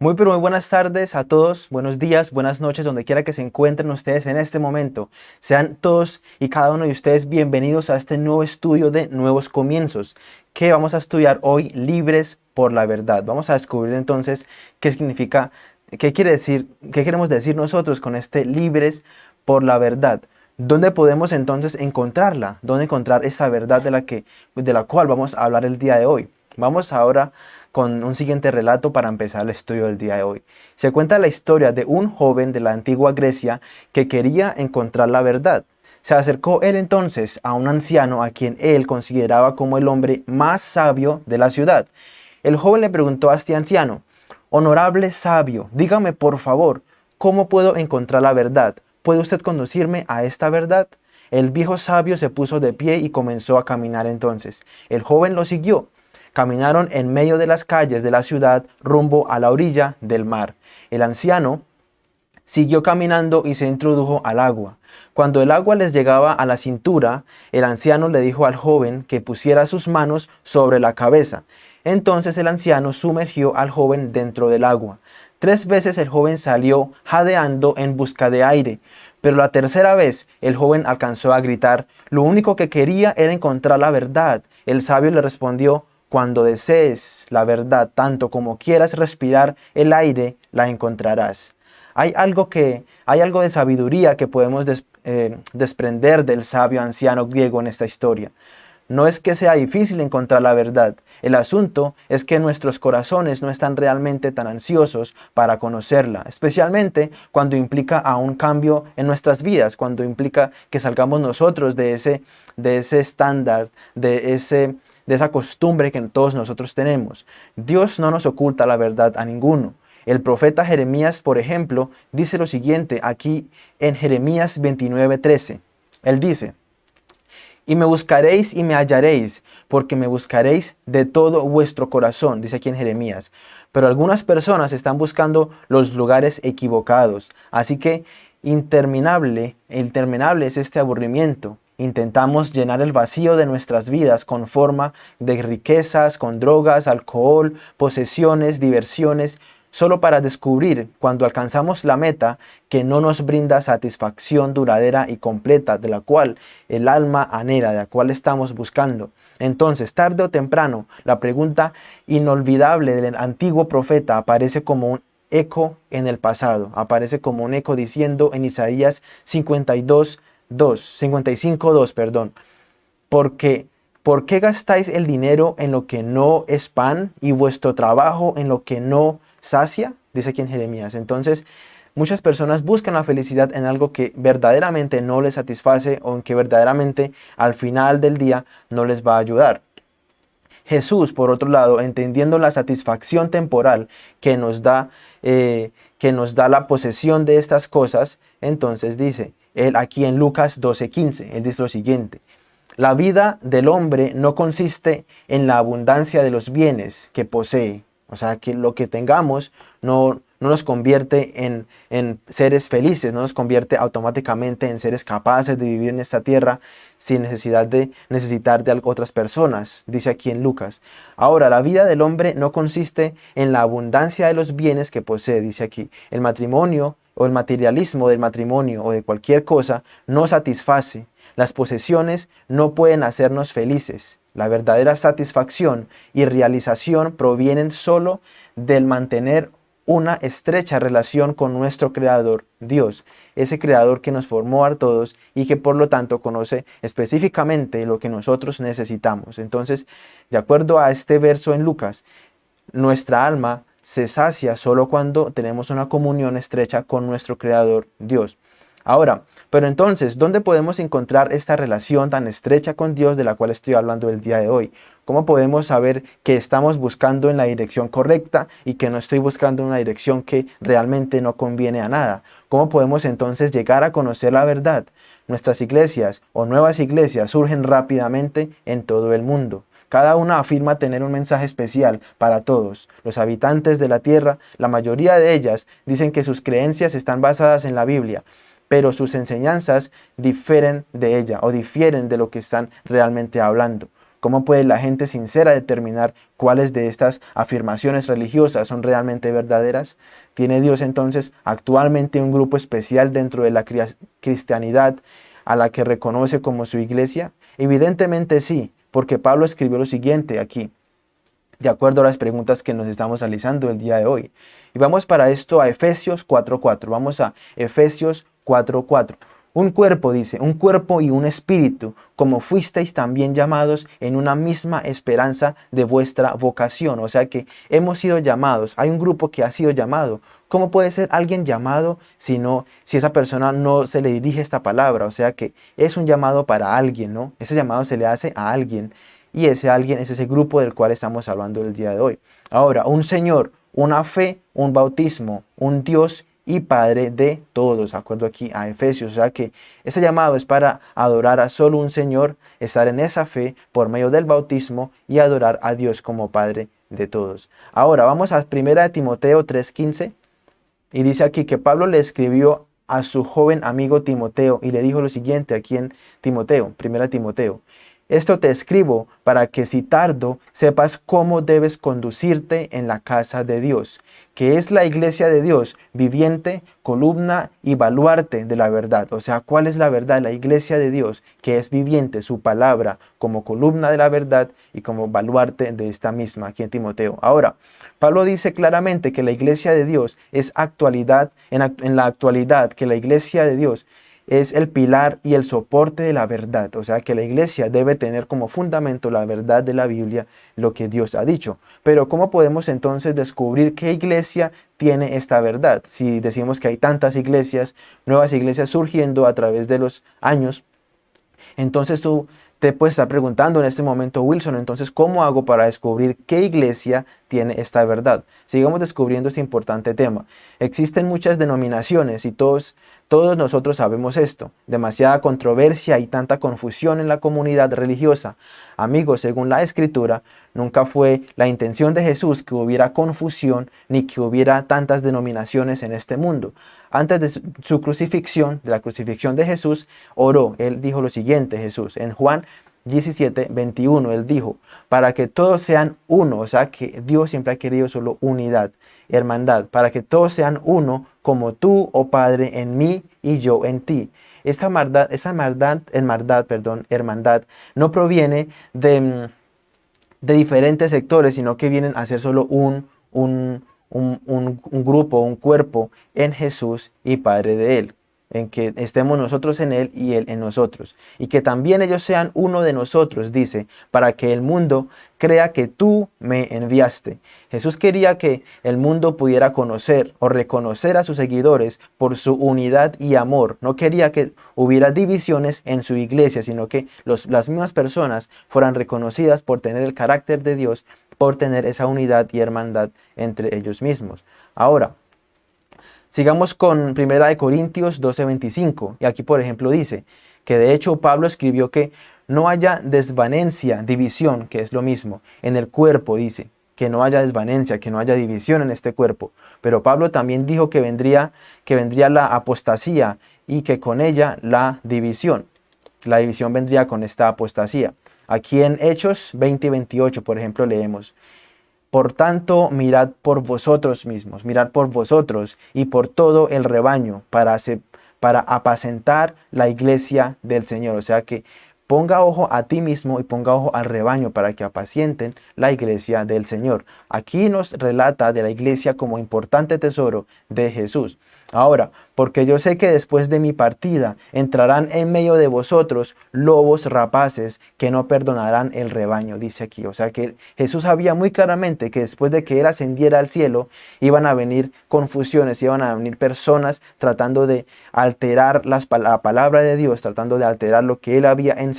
Muy pero muy buenas tardes a todos, buenos días, buenas noches, donde quiera que se encuentren ustedes en este momento. Sean todos y cada uno de ustedes bienvenidos a este nuevo estudio de Nuevos Comienzos, que vamos a estudiar hoy libres por la verdad. Vamos a descubrir entonces qué significa, qué quiere decir, qué queremos decir nosotros con este libres por la verdad. ¿Dónde podemos entonces encontrarla? ¿Dónde encontrar esa verdad de la, que, de la cual vamos a hablar el día de hoy? Vamos ahora con un siguiente relato para empezar el estudio del día de hoy. Se cuenta la historia de un joven de la antigua Grecia que quería encontrar la verdad. Se acercó él entonces a un anciano a quien él consideraba como el hombre más sabio de la ciudad. El joven le preguntó a este anciano, Honorable sabio, dígame por favor, ¿cómo puedo encontrar la verdad? ¿Puede usted conducirme a esta verdad? El viejo sabio se puso de pie y comenzó a caminar entonces. El joven lo siguió. Caminaron en medio de las calles de la ciudad rumbo a la orilla del mar. El anciano siguió caminando y se introdujo al agua. Cuando el agua les llegaba a la cintura, el anciano le dijo al joven que pusiera sus manos sobre la cabeza. Entonces el anciano sumergió al joven dentro del agua. Tres veces el joven salió jadeando en busca de aire, pero la tercera vez el joven alcanzó a gritar, lo único que quería era encontrar la verdad. El sabio le respondió, cuando desees la verdad tanto como quieras respirar el aire, la encontrarás. Hay algo, que, hay algo de sabiduría que podemos eh, desprender del sabio anciano griego en esta historia. No es que sea difícil encontrar la verdad, el asunto es que nuestros corazones no están realmente tan ansiosos para conocerla, especialmente cuando implica a un cambio en nuestras vidas, cuando implica que salgamos nosotros de ese, de ese estándar, de ese de esa costumbre que todos nosotros tenemos. Dios no nos oculta la verdad a ninguno. El profeta Jeremías, por ejemplo, dice lo siguiente aquí en Jeremías 29:13. Él dice, y me buscaréis y me hallaréis, porque me buscaréis de todo vuestro corazón, dice aquí en Jeremías. Pero algunas personas están buscando los lugares equivocados. Así que interminable, interminable es este aburrimiento. Intentamos llenar el vacío de nuestras vidas con forma de riquezas, con drogas, alcohol, posesiones, diversiones, solo para descubrir cuando alcanzamos la meta que no nos brinda satisfacción duradera y completa de la cual el alma anhela, de la cual estamos buscando. Entonces, tarde o temprano, la pregunta inolvidable del antiguo profeta aparece como un eco en el pasado, aparece como un eco diciendo en Isaías 52, 2, 55.2, perdón. Porque, ¿por qué gastáis el dinero en lo que no es pan y vuestro trabajo en lo que no sacia? Dice aquí en Jeremías. Entonces, muchas personas buscan la felicidad en algo que verdaderamente no les satisface o en que verdaderamente al final del día no les va a ayudar. Jesús, por otro lado, entendiendo la satisfacción temporal que nos da, eh, que nos da la posesión de estas cosas, entonces dice, él aquí en Lucas 12:15, él dice lo siguiente, la vida del hombre no consiste en la abundancia de los bienes que posee, o sea, que lo que tengamos no, no nos convierte en, en, seres felices, no nos convierte automáticamente en seres capaces de vivir en esta tierra sin necesidad de necesitar de otras personas, dice aquí en Lucas. Ahora, la vida del hombre no consiste en la abundancia de los bienes que posee, dice aquí. El matrimonio o el materialismo del matrimonio o de cualquier cosa no satisface. Las posesiones no pueden hacernos felices. La verdadera satisfacción y realización provienen solo del mantener una estrecha relación con nuestro Creador, Dios, ese Creador que nos formó a todos y que por lo tanto conoce específicamente lo que nosotros necesitamos. Entonces, de acuerdo a este verso en Lucas, nuestra alma se sacia solo cuando tenemos una comunión estrecha con nuestro Creador Dios. Ahora, pero entonces, ¿dónde podemos encontrar esta relación tan estrecha con Dios de la cual estoy hablando el día de hoy? ¿Cómo podemos saber que estamos buscando en la dirección correcta y que no estoy buscando una dirección que realmente no conviene a nada? ¿Cómo podemos entonces llegar a conocer la verdad? Nuestras iglesias o nuevas iglesias surgen rápidamente en todo el mundo. Cada una afirma tener un mensaje especial para todos. Los habitantes de la tierra, la mayoría de ellas, dicen que sus creencias están basadas en la Biblia, pero sus enseñanzas difieren de ella o difieren de lo que están realmente hablando. ¿Cómo puede la gente sincera determinar cuáles de estas afirmaciones religiosas son realmente verdaderas? ¿Tiene Dios entonces actualmente un grupo especial dentro de la cristianidad a la que reconoce como su iglesia? Evidentemente sí, porque Pablo escribió lo siguiente aquí, de acuerdo a las preguntas que nos estamos realizando el día de hoy. Y vamos para esto a Efesios 4.4. Vamos a Efesios 4.4. Un cuerpo, dice, un cuerpo y un espíritu, como fuisteis también llamados en una misma esperanza de vuestra vocación. O sea que hemos sido llamados, hay un grupo que ha sido llamado. ¿Cómo puede ser alguien llamado si, no, si esa persona no se le dirige esta palabra? O sea que es un llamado para alguien, ¿no? Ese llamado se le hace a alguien y ese alguien es ese grupo del cual estamos hablando el día de hoy. Ahora, un Señor, una fe, un bautismo, un Dios y Padre de todos, acuerdo aquí a Efesios. O sea que ese llamado es para adorar a solo un Señor, estar en esa fe por medio del bautismo y adorar a Dios como Padre de todos. Ahora vamos a 1 Timoteo 3.15 y dice aquí que Pablo le escribió a su joven amigo Timoteo y le dijo lo siguiente aquí en Timoteo, 1 Timoteo. Esto te escribo para que si tardo sepas cómo debes conducirte en la casa de Dios, que es la iglesia de Dios, viviente, columna y baluarte de la verdad. O sea, ¿cuál es la verdad? La iglesia de Dios, que es viviente, su palabra, como columna de la verdad y como baluarte de esta misma, aquí en Timoteo. Ahora, Pablo dice claramente que la iglesia de Dios es actualidad, en, en la actualidad, que la iglesia de Dios es el pilar y el soporte de la verdad. O sea que la iglesia debe tener como fundamento la verdad de la Biblia, lo que Dios ha dicho. Pero ¿cómo podemos entonces descubrir qué iglesia tiene esta verdad? Si decimos que hay tantas iglesias, nuevas iglesias surgiendo a través de los años, entonces tú te puedes estar preguntando en este momento, Wilson, entonces, ¿cómo hago para descubrir qué iglesia tiene esta verdad? Sigamos descubriendo este importante tema. Existen muchas denominaciones y todos todos nosotros sabemos esto, demasiada controversia y tanta confusión en la comunidad religiosa. Amigos, según la Escritura, nunca fue la intención de Jesús que hubiera confusión ni que hubiera tantas denominaciones en este mundo. Antes de su crucifixión, de la crucifixión de Jesús, oró. Él dijo lo siguiente, Jesús, en Juan 17, 21, él dijo, para que todos sean uno, o sea que Dios siempre ha querido solo unidad, hermandad, para que todos sean uno, como tú, oh Padre, en mí y yo en ti. Esta hermandad, esa hermandad, hermandad, perdón, hermandad, no proviene de, de diferentes sectores, sino que vienen a ser solo un, un, un, un grupo, un cuerpo en Jesús y Padre de Él en que estemos nosotros en Él y Él en nosotros. Y que también ellos sean uno de nosotros, dice, para que el mundo crea que tú me enviaste. Jesús quería que el mundo pudiera conocer o reconocer a sus seguidores por su unidad y amor. No quería que hubiera divisiones en su iglesia, sino que las mismas personas fueran reconocidas por tener el carácter de Dios, por tener esa unidad y hermandad entre ellos mismos. Ahora, Sigamos con 1 Corintios 12:25 y aquí por ejemplo dice que de hecho Pablo escribió que no haya desvanencia, división, que es lo mismo, en el cuerpo dice, que no haya desvanencia, que no haya división en este cuerpo. Pero Pablo también dijo que vendría, que vendría la apostasía y que con ella la división. La división vendría con esta apostasía. Aquí en Hechos 20 y 28, por ejemplo, leemos, por tanto, mirad por vosotros mismos, mirad por vosotros y por todo el rebaño para, apacentar la iglesia del Señor. O sea que ponga ojo a ti mismo y ponga ojo al rebaño para que apacienten la iglesia del Señor. Aquí nos relata de la iglesia como importante tesoro de Jesús. Ahora, porque yo sé que después de mi partida entrarán en medio de vosotros lobos rapaces que no perdonarán el rebaño, dice aquí. O sea que Jesús sabía muy claramente que después de que Él ascendiera al cielo, iban a venir confusiones, iban a venir personas tratando de alterar las, la palabra de Dios, tratando de alterar lo que Él había enseñado.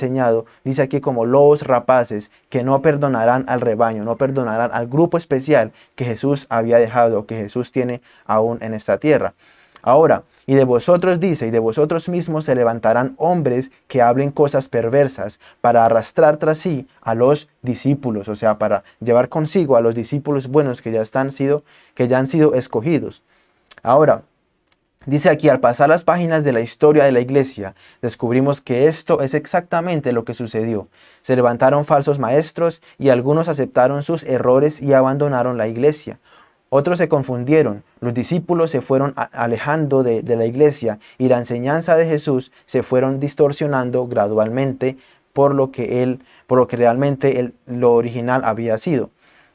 Dice aquí como lobos rapaces que no perdonarán al rebaño, no perdonarán al grupo especial que Jesús había dejado, que Jesús tiene aún en esta tierra. Ahora, y de vosotros dice, y de vosotros mismos se levantarán hombres que hablen cosas perversas para arrastrar tras sí a los discípulos, o sea, para llevar consigo a los discípulos buenos que ya, están sido, que ya han sido escogidos. Ahora, Dice aquí, al pasar las páginas de la historia de la iglesia, descubrimos que esto es exactamente lo que sucedió. Se levantaron falsos maestros y algunos aceptaron sus errores y abandonaron la iglesia. Otros se confundieron, los discípulos se fueron alejando de, la iglesia y la enseñanza de Jesús se fueron distorsionando gradualmente por lo que, él, por lo que realmente lo original había sido.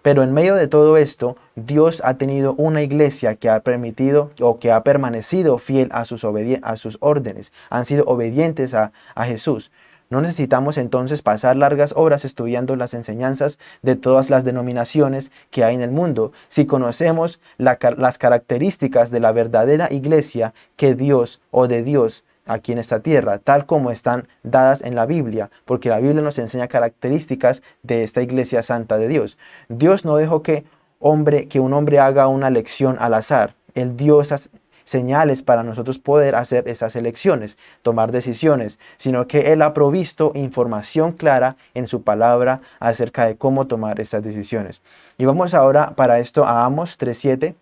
Pero en medio de todo esto, Dios ha tenido una iglesia que ha permitido o que ha permanecido fiel a sus, órdenes, han sido obedientes a, Jesús. No necesitamos entonces pasar largas horas estudiando las enseñanzas de todas las denominaciones que hay en el mundo, si conocemos las características de la verdadera iglesia que Dios o de Dios aquí en esta tierra, tal como están dadas en la Biblia, porque la Biblia nos enseña características de esta iglesia santa de Dios. Dios no dejó que, hombre, que un hombre haga una lección al azar. Él dio esas señales para nosotros poder hacer esas elecciones, tomar decisiones, sino que Él ha provisto información clara en su palabra acerca de cómo tomar esas decisiones. Y vamos ahora para esto a Amos 3.7.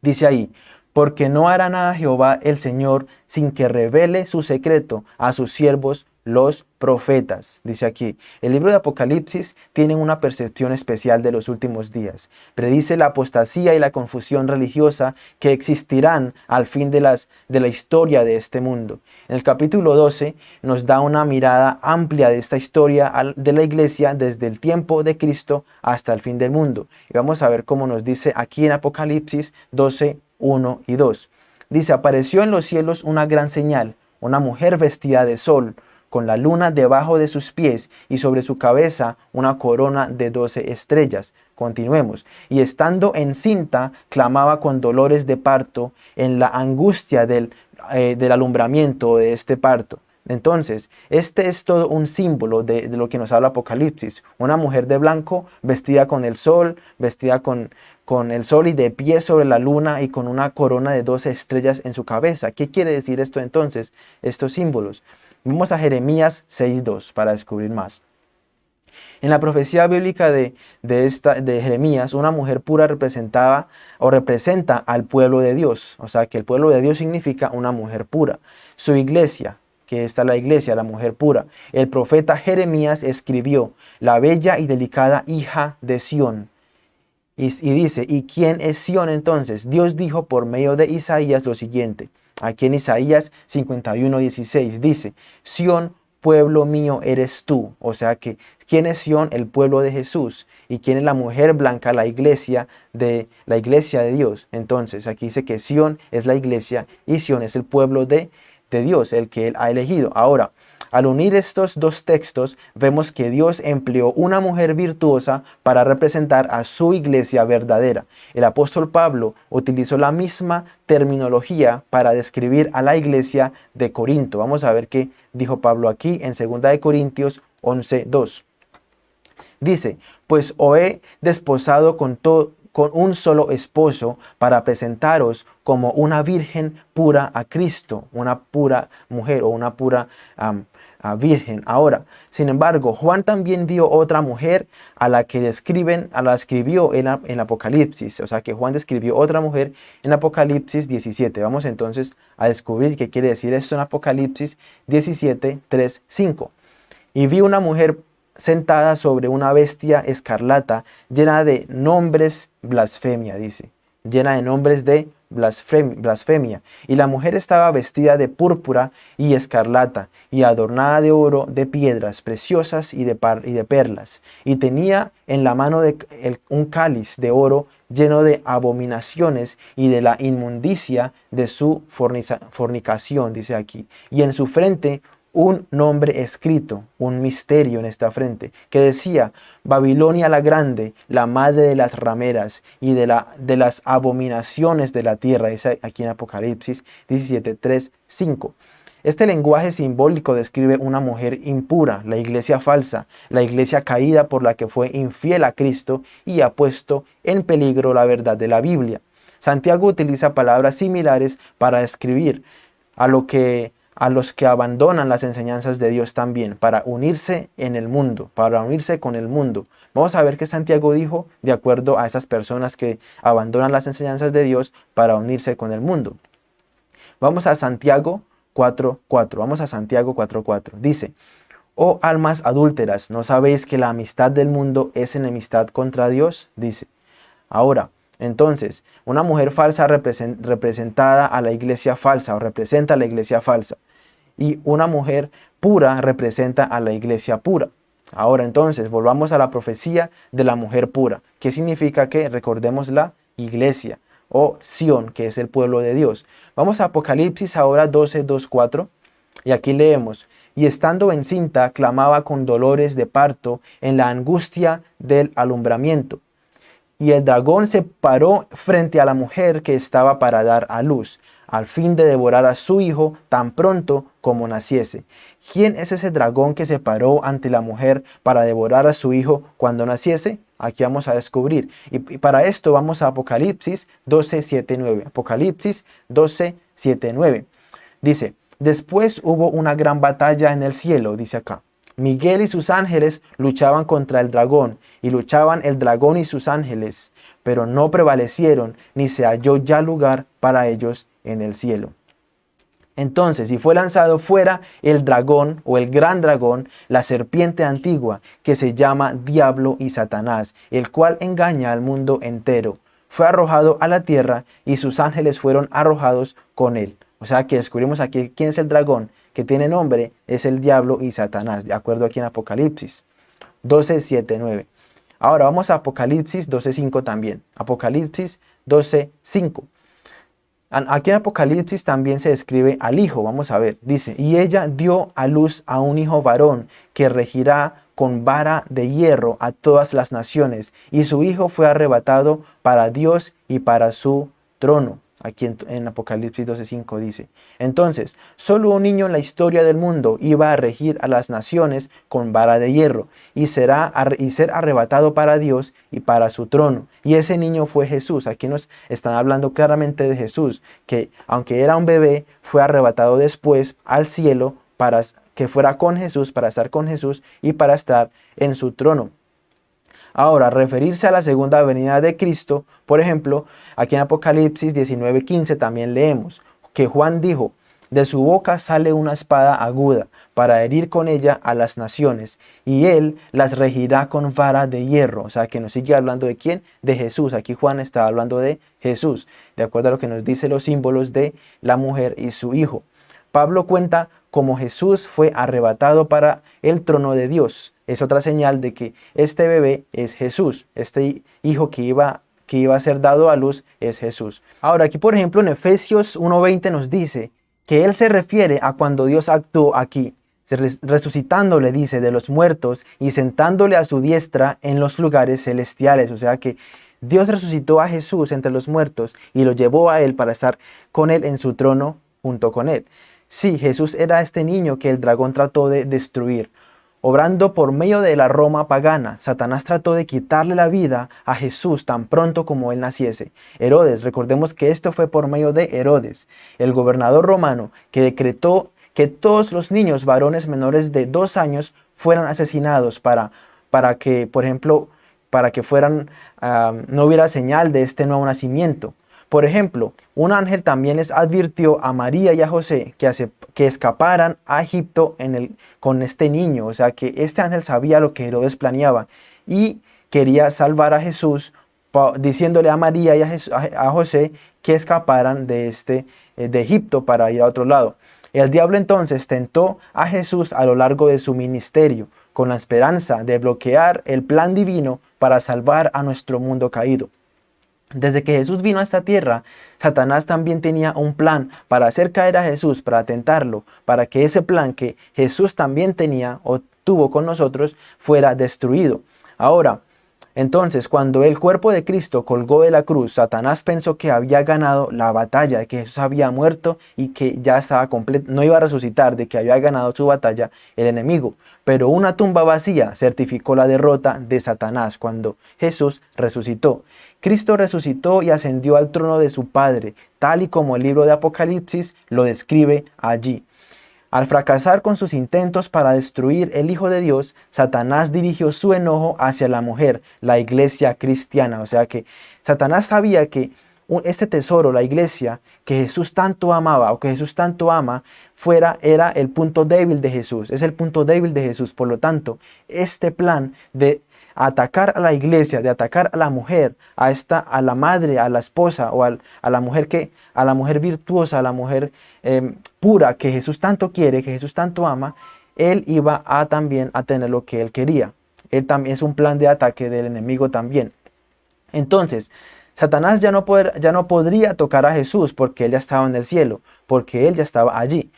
Dice ahí, porque no hará nada Jehová el Señor sin que revele su secreto a sus siervos los profetas. Dice aquí, el libro de Apocalipsis tiene una percepción especial de los últimos días. Predice la apostasía y la confusión religiosa que existirán al fin de, las, de la historia de este mundo. En el capítulo 12 nos da una mirada amplia de esta historia de la iglesia desde el tiempo de Cristo hasta el fin del mundo. Y vamos a ver cómo nos dice aquí en Apocalipsis 12, 1 y 2. Dice, apareció en los cielos una gran señal, una mujer vestida de sol, con la luna debajo de sus pies y sobre su cabeza una corona de doce estrellas. Continuemos. Y estando encinta, clamaba con dolores de parto en la angustia del, eh, del alumbramiento de este parto. Entonces, este es todo un símbolo de, de, lo que nos habla Apocalipsis. Una mujer de blanco vestida con el sol, vestida con, con el sol y de pie sobre la luna y con una corona de doce estrellas en su cabeza. ¿Qué quiere decir esto entonces? Estos símbolos. Vamos a Jeremías 6.2 para descubrir más. En la profecía bíblica de, de Jeremías, una mujer pura representaba o representa al pueblo de Dios. O sea que el pueblo de Dios significa una mujer pura. Su iglesia, que está la iglesia, la mujer pura. El profeta Jeremías escribió, la bella y delicada hija de Sión y, dice, ¿y quién es Sión entonces? Dios dijo por medio de Isaías lo siguiente. Aquí en Isaías 51, 16 dice, Sión, pueblo mío eres tú. O sea que, ¿quién es Sión? El pueblo de Jesús. ¿Y quién es la mujer blanca? La iglesia de, la iglesia de Dios. Entonces, aquí dice que Sión es la iglesia y Sión es el pueblo de, de Dios, el que Él ha elegido. Ahora, al unir estos dos textos, vemos que Dios empleó una mujer virtuosa para representar a su iglesia verdadera. El apóstol Pablo utilizó la misma terminología para describir a la iglesia de Corinto. Vamos a ver qué dijo Pablo aquí en 2 de Corintios 11.2. Dice, pues os he desposado con, con un solo esposo para presentaros como una virgen pura a Cristo, una pura mujer o una pura virgen. Ahora, sin embargo, Juan también dio otra mujer a la que describen, a la escribió en, en Apocalipsis. O sea que Juan describió otra mujer en Apocalipsis 17. Vamos entonces a descubrir qué quiere decir esto en Apocalipsis 17, 3, 5. Y vi una mujer sentada sobre una bestia escarlata llena de nombres blasfemia, dice. Llena de nombres de blasfemia. Y la mujer estaba vestida de púrpura y escarlata, y adornada de oro, de piedras preciosas y de, y de perlas. Y tenía en la mano un cáliz de oro lleno de abominaciones y de la inmundicia de su fornicación, dice aquí. Y en su frente un nombre escrito, un misterio en esta frente, que decía, Babilonia la grande, la madre de las rameras y de, la, de las abominaciones de la tierra, dice aquí en Apocalipsis 17, 3, 5. Este lenguaje simbólico describe una mujer impura, la iglesia falsa, la iglesia caída por la que fue infiel a Cristo y ha puesto en peligro la verdad de la Biblia. Santiago utiliza palabras similares para describir a lo que a los que abandonan las enseñanzas de Dios también, para unirse en el mundo, para unirse con el mundo. Vamos a ver qué Santiago dijo de acuerdo a esas personas que abandonan las enseñanzas de Dios para unirse con el mundo. Vamos a Santiago 4.4. Vamos a Santiago 4.4. Dice, Oh almas adúlteras, ¿no sabéis que la amistad del mundo es enemistad contra Dios? Dice. Ahora, entonces, una mujer falsa representada a la iglesia falsa o representa a la iglesia falsa. Y una mujer pura representa a la iglesia pura. Ahora entonces, volvamos a la profecía de la mujer pura. ¿Qué significa que recordemos la iglesia o Sión, que es el pueblo de Dios? Vamos a Apocalipsis ahora 12, 2, 4. Y aquí leemos, y estando encinta clamaba con dolores de parto en la angustia del alumbramiento. Y el dragón se paró frente a la mujer que estaba para dar a luz, al fin de devorar a su hijo tan pronto como naciese. ¿Quién es ese dragón que se paró ante la mujer para devorar a su hijo cuando naciese? Aquí vamos a descubrir. Y para esto vamos a Apocalipsis 12, 7, 9. Apocalipsis 12, 7, 9. Dice, Después hubo una gran batalla en el cielo, dice acá. Miguel y sus ángeles luchaban contra el dragón, y luchaban el dragón y sus ángeles, pero no prevalecieron, ni se halló ya lugar para ellos en el cielo. Entonces, y fue lanzado fuera el dragón o el gran dragón, la serpiente antigua, que se llama Diablo y Satanás, el cual engaña al mundo entero. Fue arrojado a la tierra y sus ángeles fueron arrojados con él. O sea que descubrimos aquí quién es el dragón que tiene nombre, es el diablo y Satanás, de acuerdo aquí en Apocalipsis 12, 7, 9. Ahora vamos a Apocalipsis 12, 5 también. Apocalipsis 12, 5. Aquí en Apocalipsis también se describe al hijo, vamos a ver, dice, y ella dio a luz a un hijo varón que regirá con vara de hierro a todas las naciones, y su hijo fue arrebatado para Dios y para su trono. Aquí en, Apocalipsis 12.5 dice, Entonces, solo un niño en la historia del mundo iba a regir a las naciones con vara de hierro, y, será, y ser arrebatado para Dios y para su trono. Y ese niño fue Jesús. Aquí nos están hablando claramente de Jesús, que aunque era un bebé, fue arrebatado después al cielo para que fuera con Jesús, para estar con Jesús y para estar en su trono. Ahora, referirse a la segunda venida de Cristo, por ejemplo, aquí en Apocalipsis 19:15 también leemos que Juan dijo, de su boca sale una espada aguda para herir con ella a las naciones, y él las regirá con vara de hierro. O sea, que nos sigue hablando de quién? De Jesús. Aquí Juan está hablando de Jesús, de acuerdo a lo que nos dice los símbolos de la mujer y su hijo. Pablo cuenta cómo Jesús fue arrebatado para el trono de Dios es otra señal de que este bebé es Jesús, este hijo que iba, que iba a ser dado a luz es Jesús. Ahora aquí por ejemplo en Efesios 1.20 nos dice que Él se refiere a cuando Dios actuó aquí, resucitándole, dice, de los muertos y sentándole a su diestra en los lugares celestiales. O sea que Dios resucitó a Jesús entre los muertos y lo llevó a Él para estar con Él en su trono junto con Él. Sí, Jesús era este niño que el dragón trató de destruir. Obrando por medio de la Roma pagana, Satanás trató de quitarle la vida a Jesús tan pronto como él naciese. Herodes, recordemos que esto fue por medio de Herodes, el gobernador romano, que decretó que todos los niños varones menores de dos años fueran asesinados para, para que, por ejemplo, para que fueran, ah, no hubiera señal de este nuevo nacimiento. Por ejemplo, un ángel también les advirtió a María y a José que, escaparan a Egipto con este niño. O sea que este ángel sabía lo que Herodes planeaba y quería salvar a Jesús diciéndole a María y a, José que escaparan de, este, eh, de Egipto para ir a otro lado. El diablo entonces tentó a Jesús a lo largo de su ministerio con la esperanza de bloquear el plan divino para salvar a nuestro mundo caído. Desde que Jesús vino a esta tierra, Satanás también tenía un plan para hacer caer a Jesús, para tentarlo, para que ese plan que Jesús también tenía o tuvo con nosotros fuera destruido. Ahora, entonces, cuando el cuerpo de Cristo colgó de la cruz, Satanás pensó que había ganado la batalla, de que Jesús había muerto y que ya estaba completo, no iba a resucitar, de que había ganado su batalla el enemigo. Pero una tumba vacía certificó la derrota de Satanás cuando Jesús resucitó. Cristo resucitó y ascendió al trono de su Padre, tal y como el libro de Apocalipsis lo describe allí. Al fracasar con sus intentos para destruir el Hijo de Dios, Satanás dirigió su enojo hacia la mujer, la iglesia cristiana. O sea que Satanás sabía que este tesoro, la iglesia, que Jesús tanto amaba o que Jesús tanto ama, fuera, era el punto débil de Jesús, es el punto débil de Jesús. Por lo tanto, este plan de atacar a la iglesia, de atacar a la mujer, a esta, a la madre, a la esposa o a la mujer que, a la mujer virtuosa, a la mujer em, pura que Jesús tanto quiere, que Jesús tanto ama, él iba a también a tener lo que él quería. Él también es un plan de ataque del enemigo también. Entonces, Satanás ya no, ya no podría tocar a Jesús porque él ya estaba en el cielo, porque él ya estaba allí.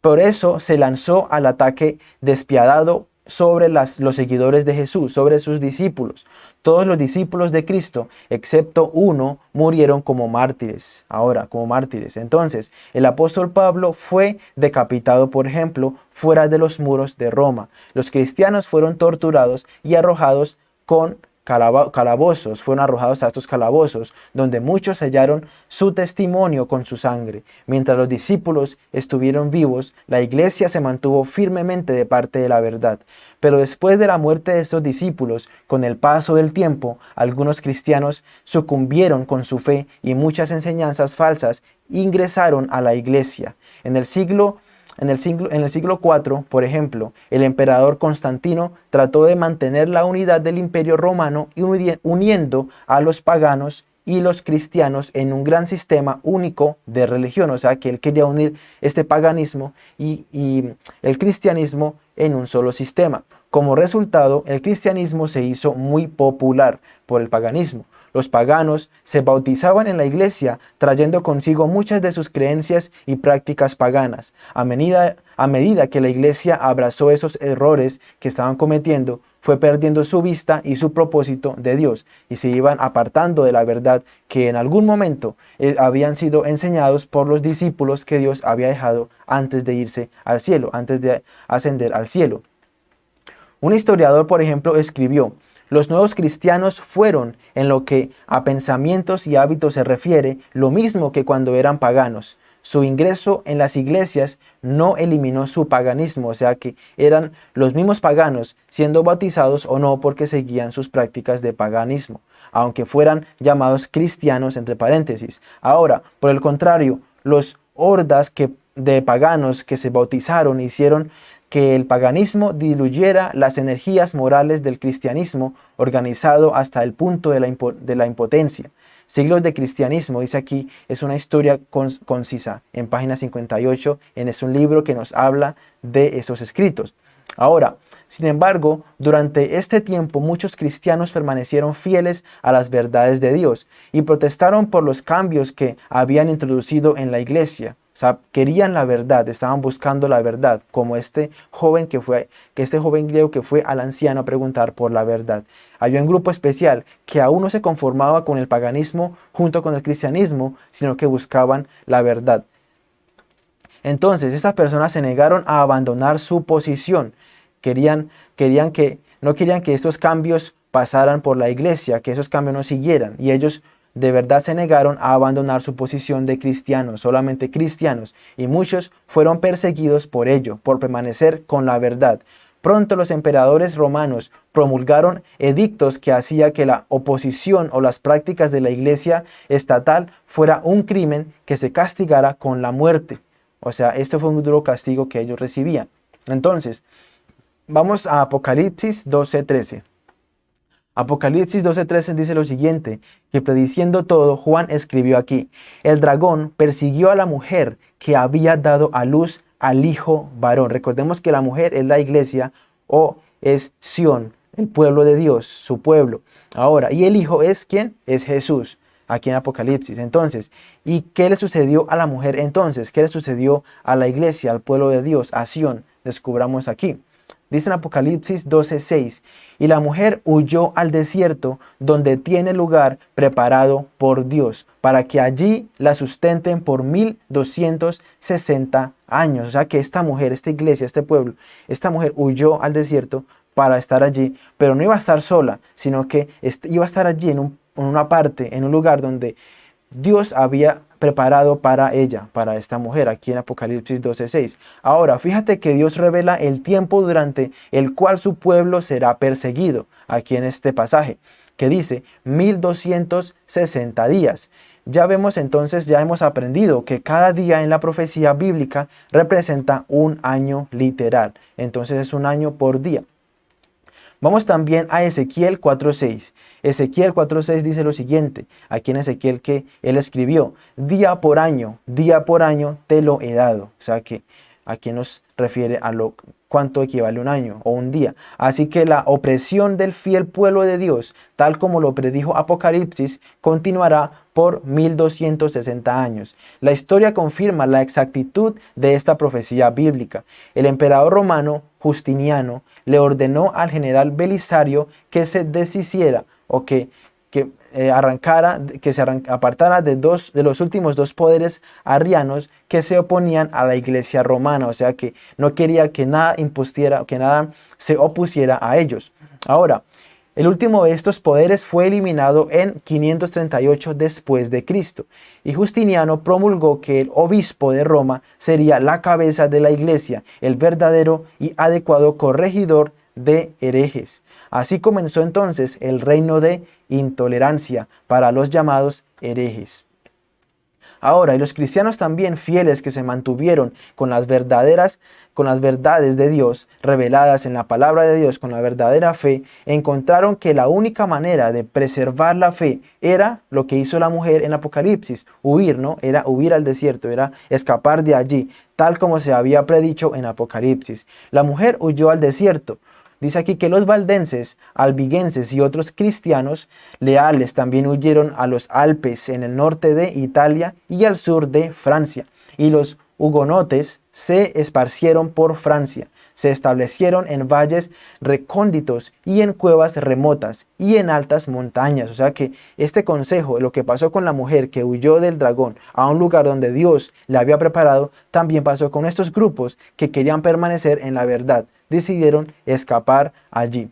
Por eso se lanzó al ataque despiadado sobre los seguidores de Jesús, sobre sus discípulos. Todos los discípulos de Cristo, excepto uno, murieron como mártires. Ahora, como mártires. Entonces, el apóstol Pablo fue decapitado, por ejemplo, fuera de los muros de Roma. Los cristianos fueron torturados y arrojados con calabozos, fueron arrojados a estos calabozos, donde muchos sellaron su testimonio con su sangre. Mientras los discípulos estuvieron vivos, la iglesia se mantuvo firmemente de parte de la verdad. Pero después de la muerte de estos discípulos, con el paso del tiempo, algunos cristianos sucumbieron con su fe y muchas enseñanzas falsas ingresaron a la iglesia. En el siglo en el, siglo, en el siglo IV, por ejemplo, el emperador Constantino trató de mantener la unidad del imperio romano y uniendo a los paganos y los cristianos en un gran sistema único de religión. O sea, que él quería unir este paganismo y, y el cristianismo en un solo sistema. Como resultado, el cristianismo se hizo muy popular por el paganismo. Los paganos se bautizaban en la iglesia trayendo consigo muchas de sus creencias y prácticas paganas. A medida, a medida que la iglesia abrazó esos errores que estaban cometiendo, fue perdiendo su vista y su propósito de Dios y se iban apartando de la verdad que en algún momento eh, habían sido enseñados por los discípulos que Dios había dejado antes de irse al cielo, antes de ascender al cielo. Un historiador, por ejemplo, escribió, los nuevos cristianos fueron, en lo que a pensamientos y hábitos se refiere, lo mismo que cuando eran paganos. Su ingreso en las iglesias no eliminó su paganismo, o sea que eran los mismos paganos siendo bautizados o no porque seguían sus prácticas de paganismo, aunque fueran llamados cristianos entre paréntesis. Ahora, por el contrario, los hordas de paganos que se bautizaron hicieron que el paganismo diluyera las energías morales del cristianismo organizado hasta el punto de la, impotencia. Siglos de cristianismo, dice aquí, es una historia concisa en página 58, en es un libro que nos habla de esos escritos. Ahora, sin embargo, durante este tiempo muchos cristianos permanecieron fieles a las verdades de Dios y protestaron por los cambios que habían introducido en la iglesia sea, querían la verdad, estaban buscando la verdad, como este joven que fue, que este joven griego que fue al anciano a preguntar por la verdad. Había un grupo especial que aún no se conformaba con el paganismo junto con el cristianismo, sino que buscaban la verdad. Entonces, estas personas se negaron a abandonar su posición. Querían, querían que, no querían que estos cambios pasaran por la iglesia, que esos cambios no siguieran. Y ellos de verdad se negaron a abandonar su posición de cristianos, solamente cristianos, y muchos fueron perseguidos por ello, por permanecer con la verdad. Pronto los emperadores romanos promulgaron edictos que hacía que la oposición o las prácticas de la iglesia estatal fuera un crimen que se castigara con la muerte. O sea, esto fue un duro castigo que ellos recibían. Entonces, vamos a Apocalipsis 12:13. Apocalipsis 12:13 dice lo siguiente, que prediciendo todo, Juan escribió aquí, el dragón persiguió a la mujer que había dado a luz al hijo varón. Recordemos que la mujer es la iglesia o es Sión, el pueblo de Dios, su pueblo. Ahora, ¿y el hijo es quién? Es Jesús, aquí en Apocalipsis. Entonces, ¿y qué le sucedió a la mujer entonces? ¿Qué le sucedió a la iglesia, al pueblo de Dios, a Sión? Descubramos aquí. Dice en Apocalipsis 12:6, y la mujer huyó al desierto donde tiene lugar preparado por Dios, para que allí la sustenten por 1260 años. O sea que esta mujer, esta iglesia, este pueblo, esta mujer huyó al desierto para estar allí, pero no iba a estar sola, sino que iba a estar allí en, en una parte, en un lugar donde Dios había preparado para ella, para esta mujer, aquí en Apocalipsis 12.6. Ahora, fíjate que Dios revela el tiempo durante el cual su pueblo será perseguido, aquí en este pasaje, que dice 1260 días. Ya vemos entonces, ya hemos aprendido que cada día en la profecía bíblica representa un año literal. Entonces es un año por día. Vamos también a Ezequiel 4.6. Ezequiel 4.6 dice lo siguiente, aquí en Ezequiel que él escribió, día por año, día por año te lo he dado. O sea que aquí nos refiere a lo cuánto equivale un año o un día. Así que la opresión del fiel pueblo de Dios, tal como lo predijo Apocalipsis, continuará por 1260 años. La historia confirma la exactitud de esta profecía bíblica. El emperador romano Justiniano le ordenó al general Belisario que se deshiciera o que, que eh, arrancara, que se apartara de, dos, de los últimos dos poderes arrianos que se oponían a la iglesia romana, o sea que no quería que nada impusiera, que nada se opusiera a ellos. Ahora, el último de estos poderes fue eliminado en 538 después de Cristo, y Justiniano promulgó que el obispo de Roma sería la cabeza de la iglesia, el verdadero y adecuado corregidor de herejes. Así comenzó entonces el reino de intolerancia para los llamados herejes. Ahora, y los cristianos también fieles que se mantuvieron con las verdaderas, con las verdades de Dios reveladas en la palabra de Dios, con la verdadera fe, encontraron que la única manera de preservar la fe era lo que hizo la mujer en Apocalipsis, huir, ¿no? Era huir al desierto, era escapar de allí, tal como se había predicho en Apocalipsis. La mujer huyó al desierto, Dice aquí que los valdenses, albiguenses y otros cristianos leales también huyeron a los Alpes en el norte de Italia y al sur de Francia. Y los hugonotes se esparcieron por Francia, se establecieron en valles recónditos y en cuevas remotas y en altas montañas. O sea que este consejo, lo que pasó con la mujer que huyó del dragón a un lugar donde Dios le había preparado, también pasó con estos grupos que querían permanecer en la verdad, decidieron escapar allí.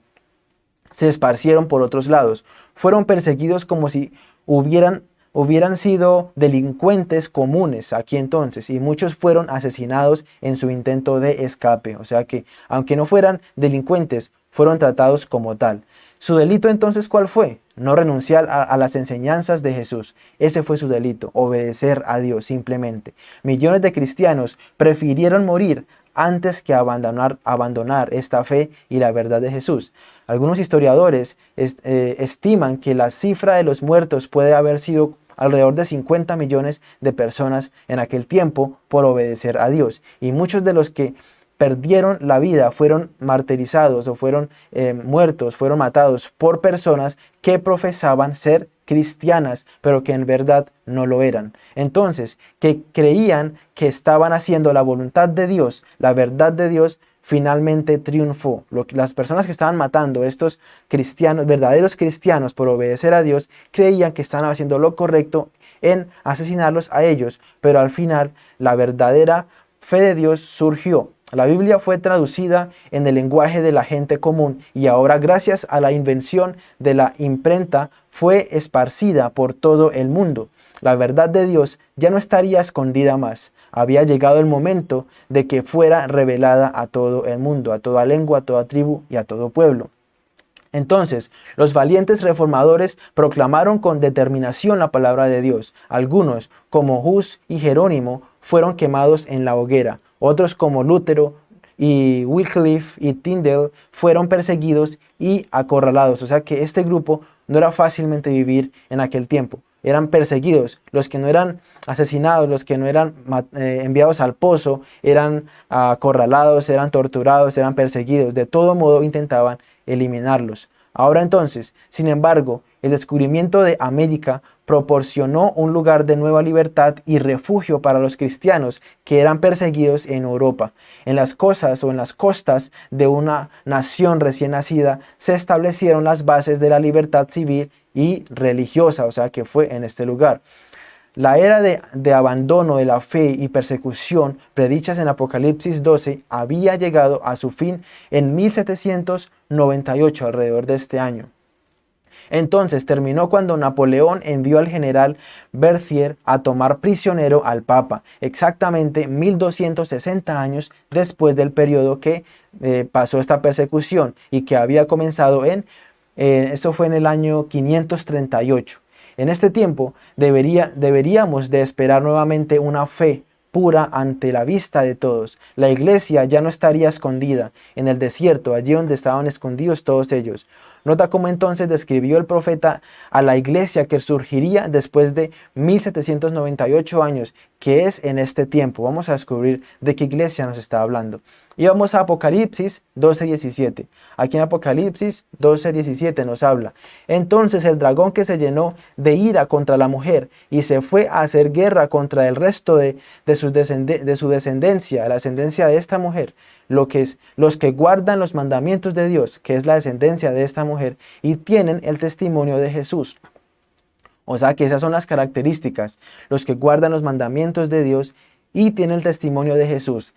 Se esparcieron por otros lados, fueron perseguidos como si hubieran hubieran sido delincuentes comunes aquí entonces y muchos fueron asesinados en su intento de escape. O sea que, aunque no fueran delincuentes, fueron tratados como tal. ¿Su delito entonces cuál fue? No renunciar a, las enseñanzas de Jesús. Ese fue su delito, obedecer a Dios simplemente. Millones de cristianos prefirieron morir antes que abandonar, abandonar esta fe y la verdad de Jesús. Algunos historiadores eh, estiman que la cifra de los muertos puede haber sido alrededor de 50 millones de personas en aquel tiempo por obedecer a Dios. Y muchos de los que perdieron la vida, fueron martirizados o fueron eh, muertos, fueron matados por personas que profesaban ser cristianas, pero que en verdad no lo eran. Entonces, que creían que estaban haciendo la voluntad de Dios, la verdad de Dios, finalmente triunfó. las personas que estaban matando, estos cristianos, verdaderos cristianos por obedecer a Dios, creían que estaban haciendo lo correcto en asesinarlos a ellos, pero al final la verdadera fe de Dios surgió la Biblia fue traducida en el lenguaje de la gente común y ahora gracias a la invención de la imprenta fue esparcida por todo el mundo. La verdad de Dios ya no estaría escondida más. Había llegado el momento de que fuera revelada a todo el mundo, a toda lengua, a toda tribu y a todo pueblo. Entonces, los valientes reformadores proclamaron con determinación la palabra de Dios. Algunos, como Hus y Jerónimo, fueron quemados en la hoguera. Otros como Lutero y Wycliffe y Tyndale fueron perseguidos y acorralados. O sea que este grupo no era fácilmente vivir en aquel tiempo. Eran perseguidos. Los que no eran asesinados, los que no eran eh, enviados al pozo, eran acorralados, eran torturados, eran perseguidos. De todo modo intentaban eliminarlos. Ahora entonces, sin embargo, el descubrimiento de América proporcionó un lugar de nueva libertad y refugio para los cristianos que eran perseguidos en Europa. En las costas o en las costas de una nación recién nacida se establecieron las bases de la libertad civil y religiosa, o sea que fue en este lugar. La era de, de, abandono de la fe y persecución predichas en Apocalipsis 12 había llegado a su fin en 1798 alrededor de este año. Entonces terminó cuando Napoleón envió al general Berthier a tomar prisionero al Papa, exactamente 1260 años después del periodo que eh, pasó esta persecución y que había comenzado en Eh, esto fue en el año 538. En este tiempo debería, deberíamos de esperar nuevamente una fe pura ante la vista de todos. La iglesia ya no estaría escondida en el desierto, allí donde estaban escondidos todos ellos. Nota cómo entonces describió el profeta a la iglesia que surgiría después de 1798 años, que es en este tiempo. Vamos a descubrir de qué iglesia nos está hablando. Y vamos a Apocalipsis 12.17. Aquí en Apocalipsis 12.17 nos habla. Entonces el dragón que se llenó de ira contra la mujer y se fue a hacer guerra contra el resto de, su, de su descendencia, la descendencia de esta mujer, lo que es, los que guardan los mandamientos de Dios, que es la descendencia de esta mujer, y tienen el testimonio de Jesús. O sea que esas son las características, los que guardan los mandamientos de Dios y tienen el testimonio de Jesús.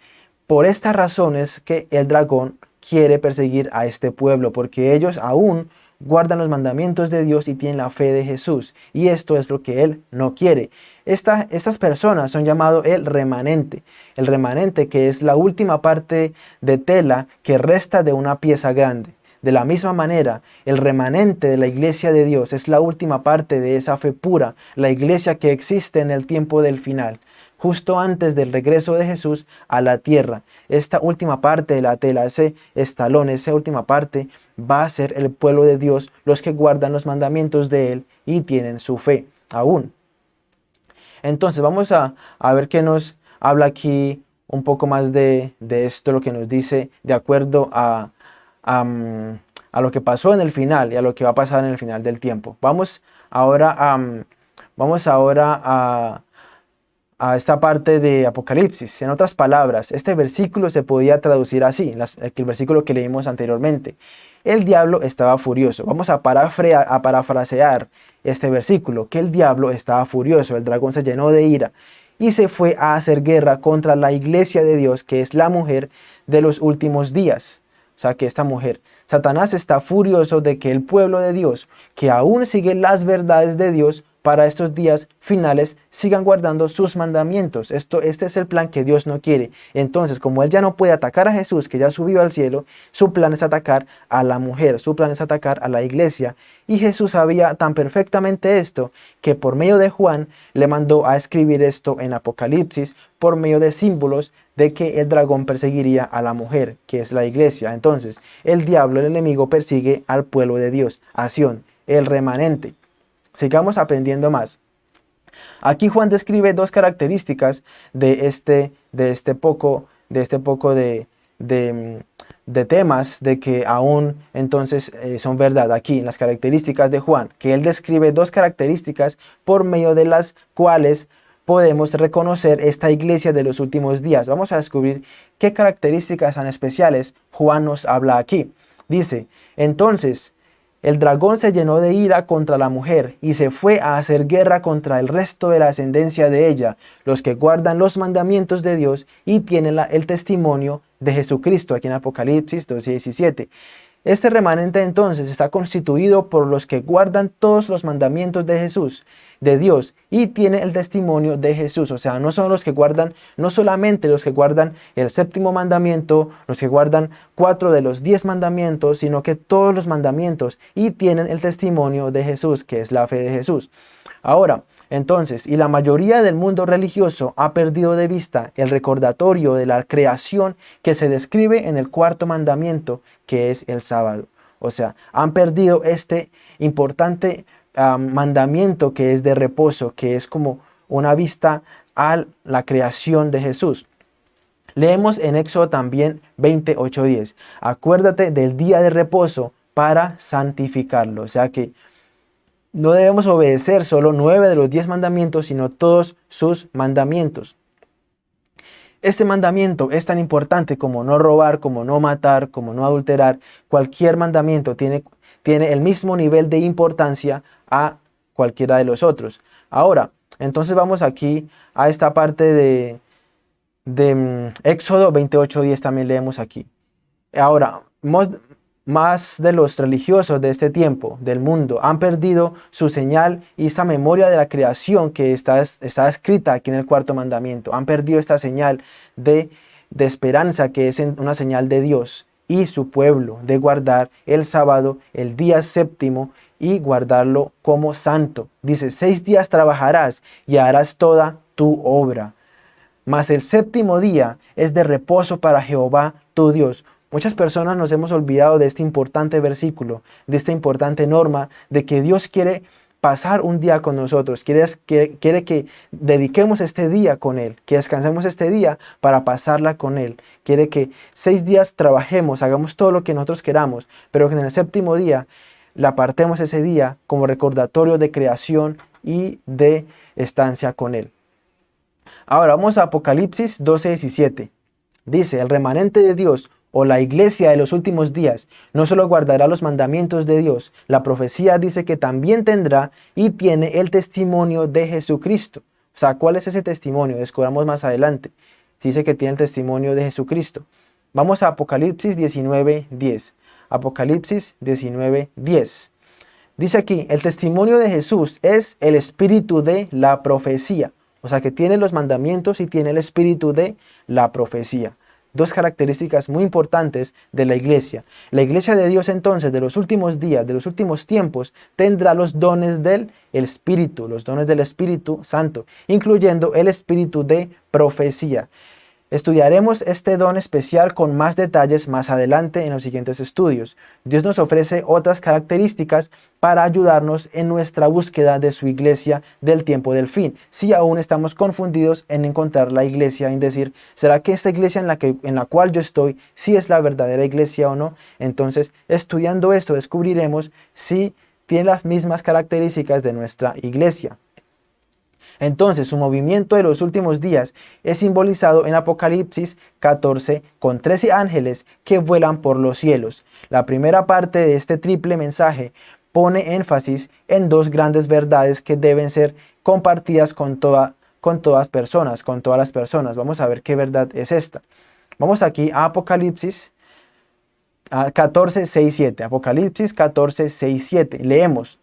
Por esta razón es que el dragón quiere perseguir a este pueblo, porque ellos aún guardan los mandamientos de Dios y tienen la fe de Jesús. Y esto es lo que Él no quiere. estas personas son llamados el remanente. El remanente que es la última parte de tela que resta de una pieza grande. De la misma manera, el remanente de la iglesia de Dios es la última parte de esa fe pura, la iglesia que existe en el tiempo del final justo antes del regreso de Jesús a la tierra. Esta última parte de la tela, ese estalón, esa última parte, va a ser el pueblo de Dios, los que guardan los mandamientos de Él y tienen su fe aún. Entonces vamos a, ver qué nos habla aquí un poco más de, esto, lo que nos dice de acuerdo a, a, lo que pasó en el final y a lo que va a pasar en el final del tiempo. Vamos ahora a, vamos ahora a a esta parte de Apocalipsis. En otras palabras, este versículo se podía traducir así, el versículo que leímos anteriormente. El diablo estaba furioso. Vamos a, a parafrasear este versículo, que el diablo estaba furioso, el dragón se llenó de ira y se fue a hacer guerra contra la iglesia de Dios, que es la mujer de los últimos días. O sea, que esta mujer, Satanás está furioso de que el pueblo de Dios, que aún sigue las verdades de Dios, para estos días finales sigan guardando sus mandamientos. Esto, este es el plan que Dios no quiere. Entonces, como Él ya no puede atacar a Jesús, que ya subió al cielo, su plan es atacar a la mujer, su plan es atacar a la iglesia. Y Jesús sabía tan perfectamente esto, que por medio de Juan le mandó a escribir esto en Apocalipsis, por medio de símbolos de que el dragón perseguiría a la mujer, que es la iglesia. Entonces, el diablo, el enemigo, persigue al pueblo de Dios, a el remanente. Sigamos aprendiendo más. Aquí Juan describe dos características de este, de este poco, de, este poco de, de, temas de que aún entonces eh, son verdad aquí en las características de Juan, que él describe dos características por medio de las cuales podemos reconocer esta iglesia de los últimos días. Vamos a descubrir qué características tan especiales Juan nos habla aquí. Dice, entonces el dragón se llenó de ira contra la mujer y se fue a hacer guerra contra el resto de la ascendencia de ella, los que guardan los mandamientos de Dios y tienen el testimonio de Jesucristo, aquí en Apocalipsis 2.17. Este remanente entonces está constituido por los que guardan todos los mandamientos de Jesús, de Dios, y tiene el testimonio de Jesús. O sea, no son los que guardan, no solamente los que guardan el séptimo mandamiento, los que guardan cuatro de los diez mandamientos, sino que todos los mandamientos y tienen el testimonio de Jesús, que es la fe de Jesús. Ahora, entonces, y la mayoría del mundo religioso ha perdido de vista el recordatorio de la creación que se describe en el cuarto mandamiento, que es el sábado. O sea, han perdido este importante mandamiento que es de reposo, que es como una vista a la creación de Jesús. Leemos en Éxodo también 28.10. Acuérdate del día de reposo para santificarlo. O sea que no debemos obedecer solo nueve de los diez mandamientos, sino todos sus mandamientos. Este mandamiento es tan importante como no robar, como no matar, como no adulterar. Cualquier mandamiento tiene, tiene el mismo nivel de importancia a cualquiera de los otros. Ahora, entonces vamos aquí a esta parte de, de mm, Éxodo 28.10 también leemos aquí. Ahora, más de los religiosos de este tiempo, del mundo, han perdido su señal y esta memoria de la creación que está, está escrita aquí en el cuarto mandamiento. Han perdido esta señal de, de esperanza que es una señal de Dios y su pueblo de guardar el sábado, el día séptimo, y guardarlo como santo. Dice, seis días trabajarás y harás toda tu obra. Mas el séptimo día es de reposo para Jehová tu Dios. Muchas personas nos hemos olvidado de este importante versículo, de esta importante norma, de que Dios quiere pasar un día con nosotros, quiere, quiere, que dediquemos este día con Él, que descansemos este día para pasarla con Él. Quiere que seis días trabajemos, hagamos todo lo que nosotros queramos, pero que en el séptimo día la apartemos ese día como recordatorio de creación y de estancia con Él. Ahora vamos a Apocalipsis 12, 17. Dice, el remanente de Dios o la iglesia de los últimos días no solo guardará los mandamientos de Dios, la profecía dice que también tendrá y tiene el testimonio de Jesucristo. O sea, ¿cuál es ese testimonio? Descubramos más adelante. Dice que tiene el testimonio de Jesucristo. Vamos a Apocalipsis 19, 10. Apocalipsis 19, 10. Dice aquí, el testimonio de Jesús es el espíritu de la profecía. O sea que tiene los mandamientos y tiene el espíritu de la profecía dos características muy importantes de la iglesia. La iglesia de Dios entonces de los últimos días, de los últimos tiempos, tendrá los dones del Espíritu, los dones del Espíritu Santo, incluyendo el espíritu de profecía. Estudiaremos este don especial con más detalles más adelante en los siguientes estudios. Dios nos ofrece otras características para ayudarnos en nuestra búsqueda de su iglesia del tiempo del fin. Si aún estamos confundidos en encontrar la iglesia, en decir, ¿será que esta iglesia en la, que, en la cual yo estoy, si es la verdadera iglesia o no? Entonces, estudiando esto, descubriremos si tiene las mismas características de nuestra iglesia. Entonces su movimiento de los últimos días es simbolizado en Apocalipsis 14 con 13 ángeles que vuelan por los cielos. La primera parte de este triple mensaje pone énfasis en dos grandes verdades que deben ser compartidas con, toda, con todas personas, con todas las personas. Vamos a ver qué verdad es esta. Vamos aquí a Apocalipsis 14, 6, 7. Apocalipsis 14, 6, 7. Leemos.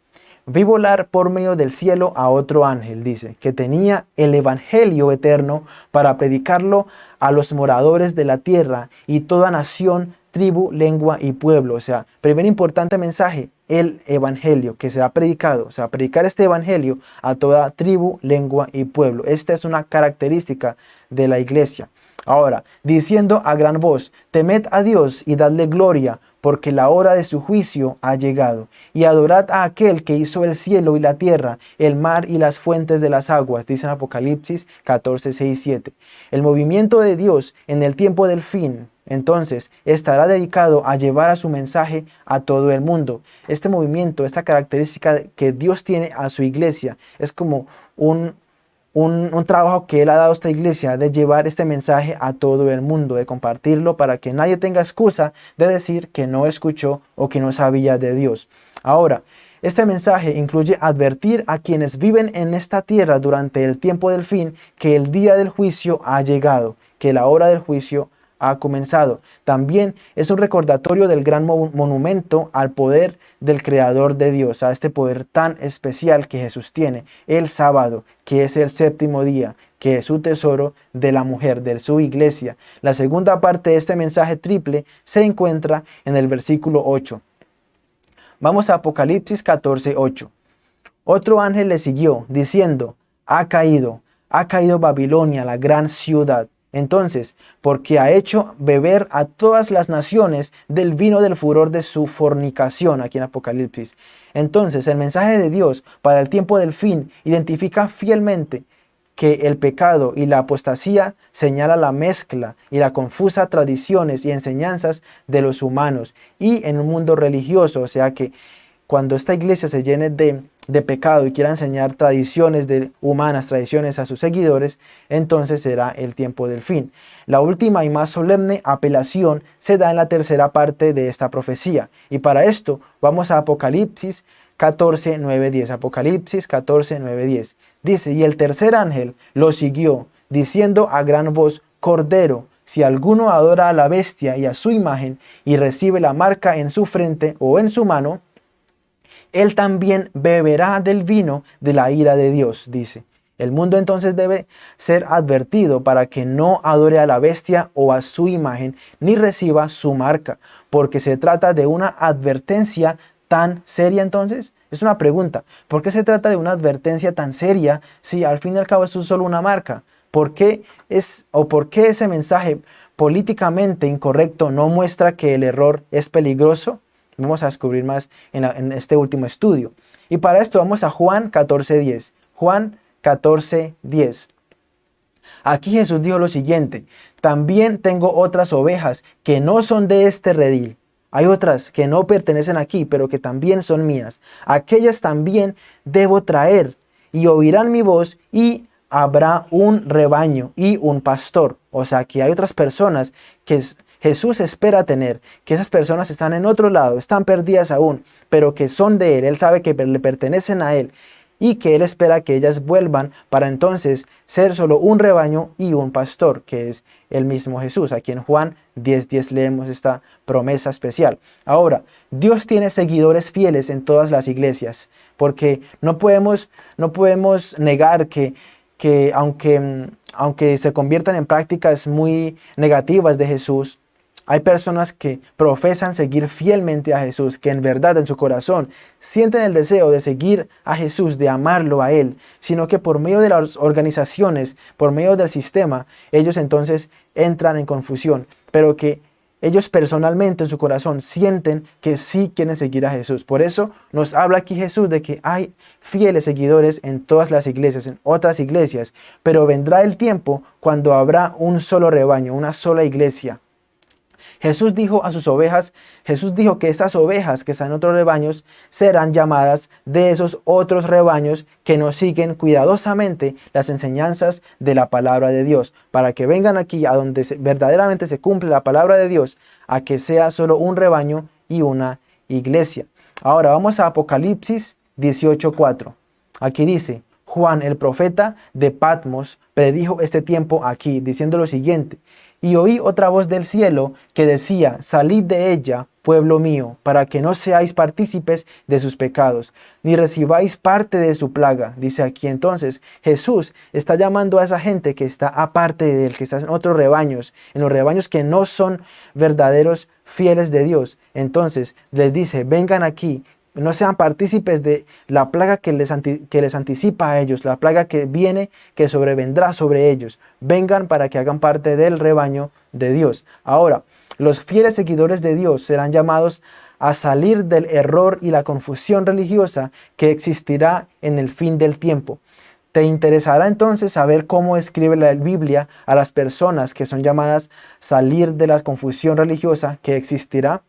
Vi volar por medio del cielo a otro ángel, dice, que tenía el evangelio eterno para predicarlo a los moradores de la tierra y toda nación, tribu, lengua y pueblo. O sea, primer importante mensaje, el evangelio que se ha predicado, o sea, predicar este evangelio a toda tribu, lengua y pueblo. Esta es una característica de la iglesia. Ahora, diciendo a gran voz, temed a Dios y dadle gloria, porque la hora de su juicio ha llegado. Y adorad a aquel que hizo el cielo y la tierra, el mar y las fuentes de las aguas, dice en Apocalipsis 14, 6, 7. El movimiento de Dios en el tiempo del fin, entonces, estará dedicado a llevar a su mensaje a todo el mundo. Este movimiento, esta característica que Dios tiene a su iglesia, es como un, un, trabajo que Él ha dado a esta iglesia de llevar este mensaje a todo el mundo, de compartirlo para que nadie tenga excusa de decir que no escuchó o que no sabía de Dios. Ahora, este mensaje incluye advertir a quienes viven en esta tierra durante el tiempo del fin que el día del juicio ha llegado, que la hora del juicio ha comenzado. También es un recordatorio del gran monumento al poder del Creador de Dios, a este poder tan especial que Jesús tiene, el sábado, que es el séptimo día, que es su tesoro de la mujer, de su iglesia. La segunda parte de este mensaje triple se encuentra en el versículo 8. Vamos a Apocalipsis 14, 8. Otro ángel le siguió, diciendo, ha caído, ha caído Babilonia, la gran ciudad entonces, porque ha hecho beber a todas las naciones del vino del furor de su fornicación, aquí en Apocalipsis. Entonces, el mensaje de Dios para el tiempo del fin identifica fielmente que el pecado y la apostasía señala la mezcla y la confusa tradiciones y enseñanzas de los humanos y en un mundo religioso, o sea que cuando esta iglesia se llene de, pecado y quiera enseñar tradiciones de, humanas, tradiciones a sus seguidores, entonces será el tiempo del fin. La última y más solemne apelación se da en la tercera parte de esta profecía. Y para esto vamos a Apocalipsis 14, 9, 10. Apocalipsis 14, 9, 10. Dice, y el tercer ángel lo siguió, diciendo a gran voz, Cordero, si alguno adora a la bestia y a su imagen y recibe la marca en su frente o en su mano, él también beberá del vino de la ira de Dios, dice, El mundo entonces debe ser advertido para que no adore a la bestia o a su imagen, ni reciba su marca, porque se trata de una advertencia tan seria entonces. Es una pregunta, ¿por qué se trata de una advertencia tan seria si al fin y al cabo es solo una marca? ¿Por qué es o por qué ese mensaje políticamente incorrecto no muestra que el error es peligroso? Vamos a descubrir más en, este último estudio. Y para esto vamos a Juan 14.10. Juan 14.10. Aquí Jesús dijo lo siguiente, también tengo otras ovejas que no son de este redil. Hay otras que no pertenecen aquí, pero que también son mías. Aquellas también debo traer y oirán mi voz y habrá un rebaño y un pastor. O sea que hay otras personas que Jesús espera tener, que esas personas están en otro lado, están perdidas aún, pero que son de Él. Él sabe que le pertenecen a Él y que Él espera que ellas vuelvan para entonces ser solo un rebaño y un pastor, que es el mismo Jesús. Aquí en Juan 10.10 leemos esta promesa especial. Ahora, Dios tiene seguidores fieles en todas las iglesias, porque no podemos, no podemos negar que, que aunque, aunque se conviertan en prácticas muy negativas de Jesús, hay personas que profesan seguir fielmente a Jesús, que en verdad en su corazón sienten el deseo de seguir a Jesús, de amarlo a Él, sino que por medio de las organizaciones, por medio del sistema, ellos entonces entran en confusión, pero que ellos personalmente en su corazón sienten que sí quieren seguir a Jesús. Por eso nos habla aquí Jesús de que hay fieles seguidores en todas las iglesias, en otras iglesias, pero vendrá el tiempo cuando habrá un solo rebaño, una sola iglesia, Jesús dijo a sus ovejas, Jesús dijo que esas ovejas que están en otros rebaños serán llamadas de esos otros rebaños que nos siguen cuidadosamente las enseñanzas de la palabra de Dios, para que vengan aquí a donde verdaderamente se cumple la palabra de Dios, a que sea solo un rebaño y una iglesia. Ahora vamos a Apocalipsis 18.4. Aquí dice, Juan el profeta de Patmos predijo este tiempo aquí, diciendo lo siguiente, y oí otra voz del cielo que decía, salid de ella, pueblo mío, para que no seáis partícipes de sus pecados, ni recibáis parte de su plaga. Dice aquí entonces, Jesús está llamando a esa gente que está aparte de él, que está en otros rebaños, en los rebaños que no son verdaderos fieles de Dios. Entonces les dice, vengan aquí, no sean partícipes de la plaga que les, que les anticipa a ellos, la plaga que viene, que sobrevendrá sobre ellos. Vengan para que hagan parte del rebaño de Dios. Ahora, los fieles seguidores de Dios serán llamados a salir del error y la confusión religiosa que existirá en el fin del tiempo. ¿Te interesará entonces saber cómo escribe la Biblia a las personas que son llamadas salir de la confusión religiosa que existirá?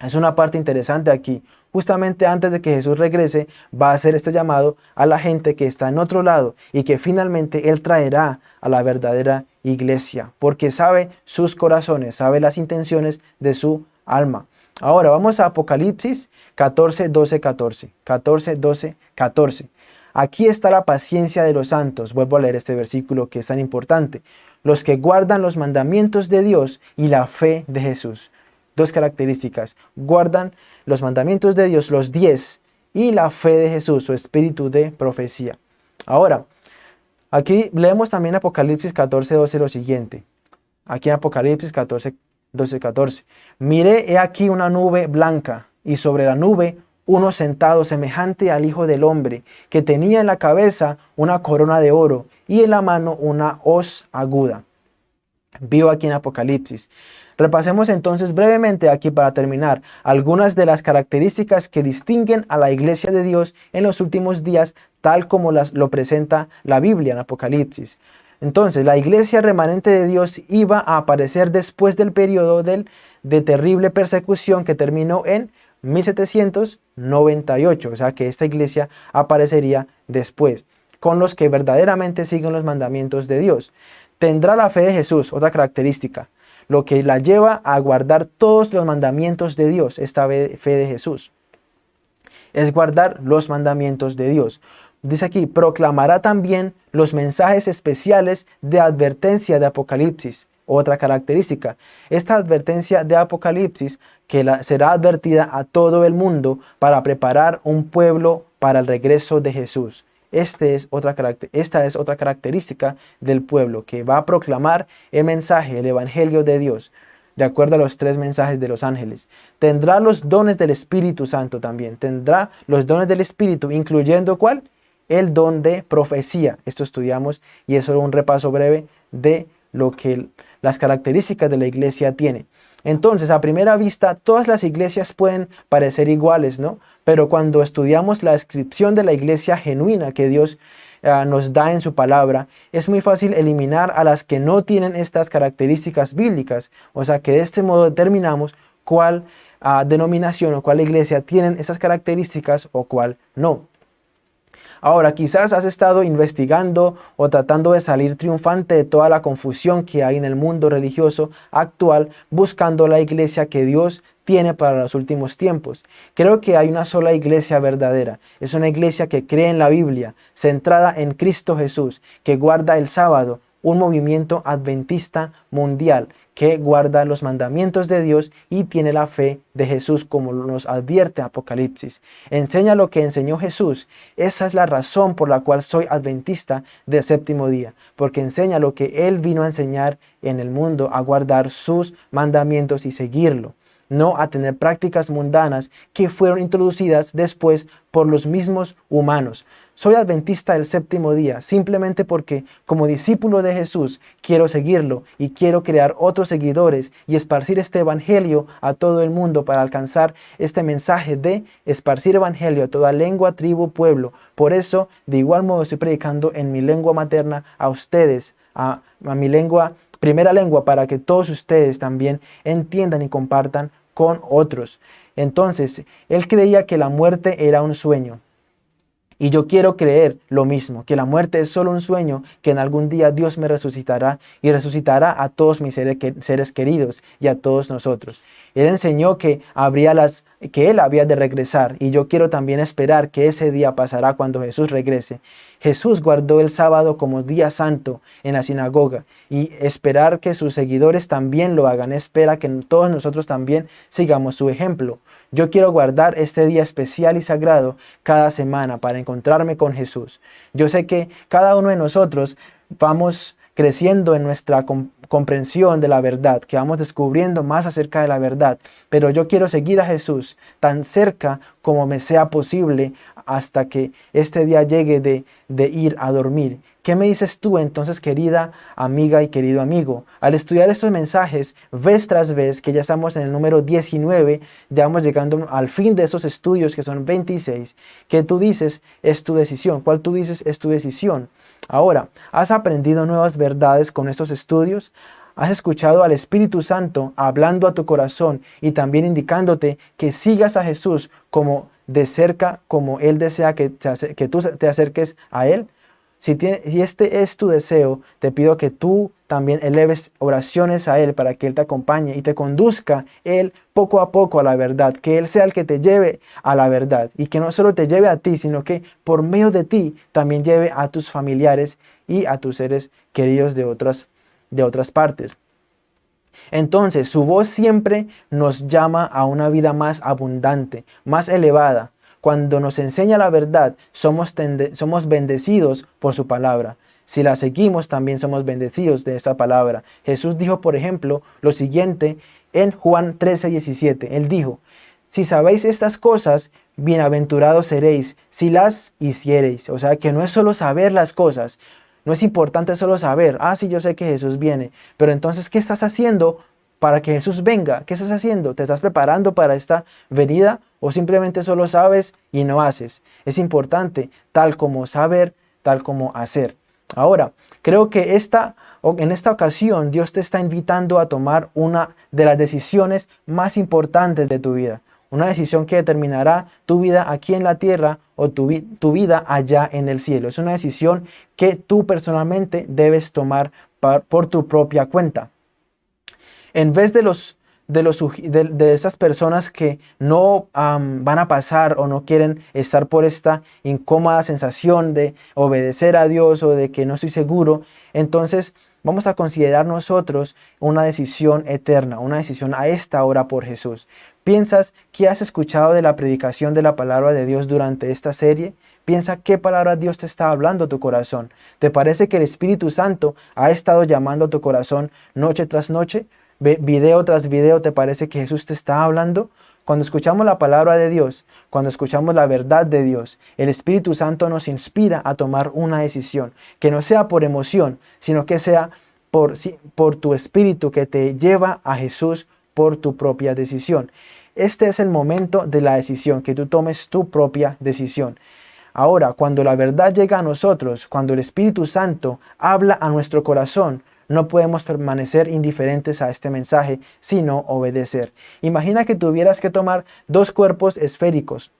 Es una parte interesante aquí justamente antes de que Jesús regrese, va a hacer este llamado a la gente que está en otro lado y que finalmente Él traerá a la verdadera iglesia, porque sabe sus corazones, sabe las intenciones de su alma. Ahora vamos a Apocalipsis 14, 12, 14. 14, 12, 14. Aquí está la paciencia de los santos. Vuelvo a leer este versículo que es tan importante. Los que guardan los mandamientos de Dios y la fe de Jesús. Dos características. Guardan los mandamientos de Dios, los diez, y la fe de Jesús, su espíritu de profecía. Ahora, aquí leemos también Apocalipsis 14, 12 lo siguiente. Aquí en Apocalipsis 14, 12, 14. Miré he aquí una nube blanca y sobre la nube uno sentado semejante al Hijo del Hombre, que tenía en la cabeza una corona de oro y en la mano una hoz aguda. Vio aquí en Apocalipsis. Repasemos entonces brevemente aquí para terminar algunas de las características que distinguen a la iglesia de Dios en los últimos días tal como las, lo presenta la Biblia en Apocalipsis. Entonces, la iglesia remanente de Dios iba a aparecer después del periodo del, de terrible persecución que terminó en 1798, o sea que esta iglesia aparecería después, con los que verdaderamente siguen los mandamientos de Dios. Tendrá la fe de Jesús, otra característica lo que la lleva a guardar todos los mandamientos de Dios, esta fe de Jesús. Es guardar los mandamientos de Dios. Dice aquí, proclamará también los mensajes especiales de advertencia de Apocalipsis. Otra característica, esta advertencia de Apocalipsis que será advertida a todo el mundo para preparar un pueblo para el regreso de Jesús. Este esta es otra característica del pueblo que va a proclamar el mensaje, el evangelio de Dios, de acuerdo a los tres mensajes de los ángeles. Tendrá los dones del Espíritu Santo también. Tendrá los dones del Espíritu, incluyendo ¿cuál? El don de profecía. Esto estudiamos y es un repaso breve de lo que las características de la iglesia tiene. Entonces, a primera vista, todas las iglesias pueden parecer iguales, ¿no? Pero cuando estudiamos la descripción de la iglesia genuina que Dios eh, nos da en su palabra, es muy fácil eliminar a las que no tienen estas características bíblicas. O sea que de este modo determinamos cuál ah, denominación o cuál iglesia tienen esas características o cuál no. Ahora, quizás has estado investigando o tratando de salir triunfante de toda la confusión que hay en el mundo religioso actual, buscando la iglesia que Dios tiene para los últimos tiempos. Creo que hay una sola iglesia verdadera. Es una iglesia que cree en la Biblia, centrada en Cristo Jesús, que guarda el sábado, un movimiento adventista mundial que guarda los mandamientos de Dios y tiene la fe de Jesús como nos advierte Apocalipsis. Enseña lo que enseñó Jesús. Esa es la razón por la cual soy adventista del séptimo día, porque enseña lo que Él vino a enseñar en el mundo, a guardar sus mandamientos y seguirlo no a tener prácticas mundanas que fueron introducidas después por los mismos humanos. Soy adventista del séptimo día simplemente porque como discípulo de Jesús quiero seguirlo y quiero crear otros seguidores y esparcir este evangelio a todo el mundo para alcanzar este mensaje de esparcir evangelio a toda lengua, tribu, pueblo. Por eso de igual modo estoy predicando en mi lengua materna a ustedes, a, mi lengua primera lengua para que todos ustedes también entiendan y compartan con otros. Entonces, él creía que la muerte era un sueño. Y yo quiero creer lo mismo, que la muerte es solo un sueño, que en algún día Dios me resucitará y resucitará a todos mis seres queridos y a todos nosotros. Él enseñó que, habría las, que Él había de regresar y yo quiero también esperar que ese día pasará cuando Jesús regrese. Jesús guardó el sábado como día santo en la sinagoga y esperar que sus seguidores también lo hagan. Espera que todos nosotros también sigamos su ejemplo. Yo quiero guardar este día especial y sagrado cada semana para encontrarme con Jesús. Yo sé que cada uno de nosotros vamos creciendo en nuestra comprensión de la verdad, que vamos descubriendo más acerca de la verdad. Pero yo quiero seguir a Jesús tan cerca como me sea posible hasta que este día llegue de, de ir a dormir. ¿Qué me dices tú entonces, querida amiga y querido amigo? Al estudiar estos mensajes, vez tras vez, que ya estamos en el número 19, ya vamos llegando al fin de esos estudios que son 26, que tú dices es tu decisión. ¿Cuál tú dices es tu decisión? Ahora, ¿has aprendido nuevas verdades con estos estudios? ¿Has escuchado al Espíritu Santo hablando a tu corazón y también indicándote que sigas a Jesús como de cerca, como Él desea que, que tú te acerques a Él? Si, este es tu deseo, te pido que tú también eleves oraciones a Él para que Él te acompañe y te conduzca Él poco a poco a la verdad, que Él sea el que te lleve a la verdad y que no solo te lleve a ti, sino que por medio de ti también lleve a tus familiares y a tus seres queridos de otras, de otras partes. Entonces, su voz siempre nos llama a una vida más abundante, más elevada, cuando nos enseña la verdad, somos, somos bendecidos por su palabra. Si la seguimos, también somos bendecidos de esta palabra. Jesús dijo, por ejemplo, lo siguiente en Juan 13, 17. Él dijo, si sabéis estas cosas, bienaventurados seréis si las hiciereis. O sea, que no es solo saber las cosas, no es importante solo saber, ah, sí, yo sé que Jesús viene, pero entonces, ¿qué estás haciendo para que Jesús venga? ¿Qué estás haciendo? ¿Te estás preparando para esta venida o simplemente solo sabes y no haces. Es importante tal como saber, tal como hacer. Ahora, creo que esta, en esta ocasión Dios te está invitando a tomar una de las decisiones más importantes de tu vida. Una decisión que determinará tu vida aquí en la tierra o tu, tu vida allá en el cielo. Es una decisión que tú personalmente debes tomar por tu propia cuenta. En vez de los de, los, de, esas personas que no van a pasar o no quieren estar por esta incómoda sensación de obedecer a Dios o de que no estoy seguro, entonces vamos a considerar nosotros una decisión eterna, una decisión a esta hora por Jesús. ¿Piensas que has escuchado de la predicación de la palabra de Dios durante esta serie? Piensa qué palabra Dios te está hablando a tu corazón. ¿Te parece que el Espíritu Santo ha estado llamando a tu corazón noche tras noche? Video tras video, ¿te parece que Jesús te está hablando? Cuando escuchamos la palabra de Dios, cuando escuchamos la verdad de Dios, el Espíritu Santo nos inspira a tomar una decisión, que no sea por emoción, sino que sea por, por tu espíritu que te lleva a Jesús por tu propia decisión. Este es el momento de la decisión, que tú tomes tu propia decisión. Ahora, cuando la verdad llega a nosotros, cuando el Espíritu Santo habla a nuestro corazón, no podemos permanecer indiferentes a este mensaje, sino obedecer. Imagina que tuvieras que tomar dos cuerpos esféricos,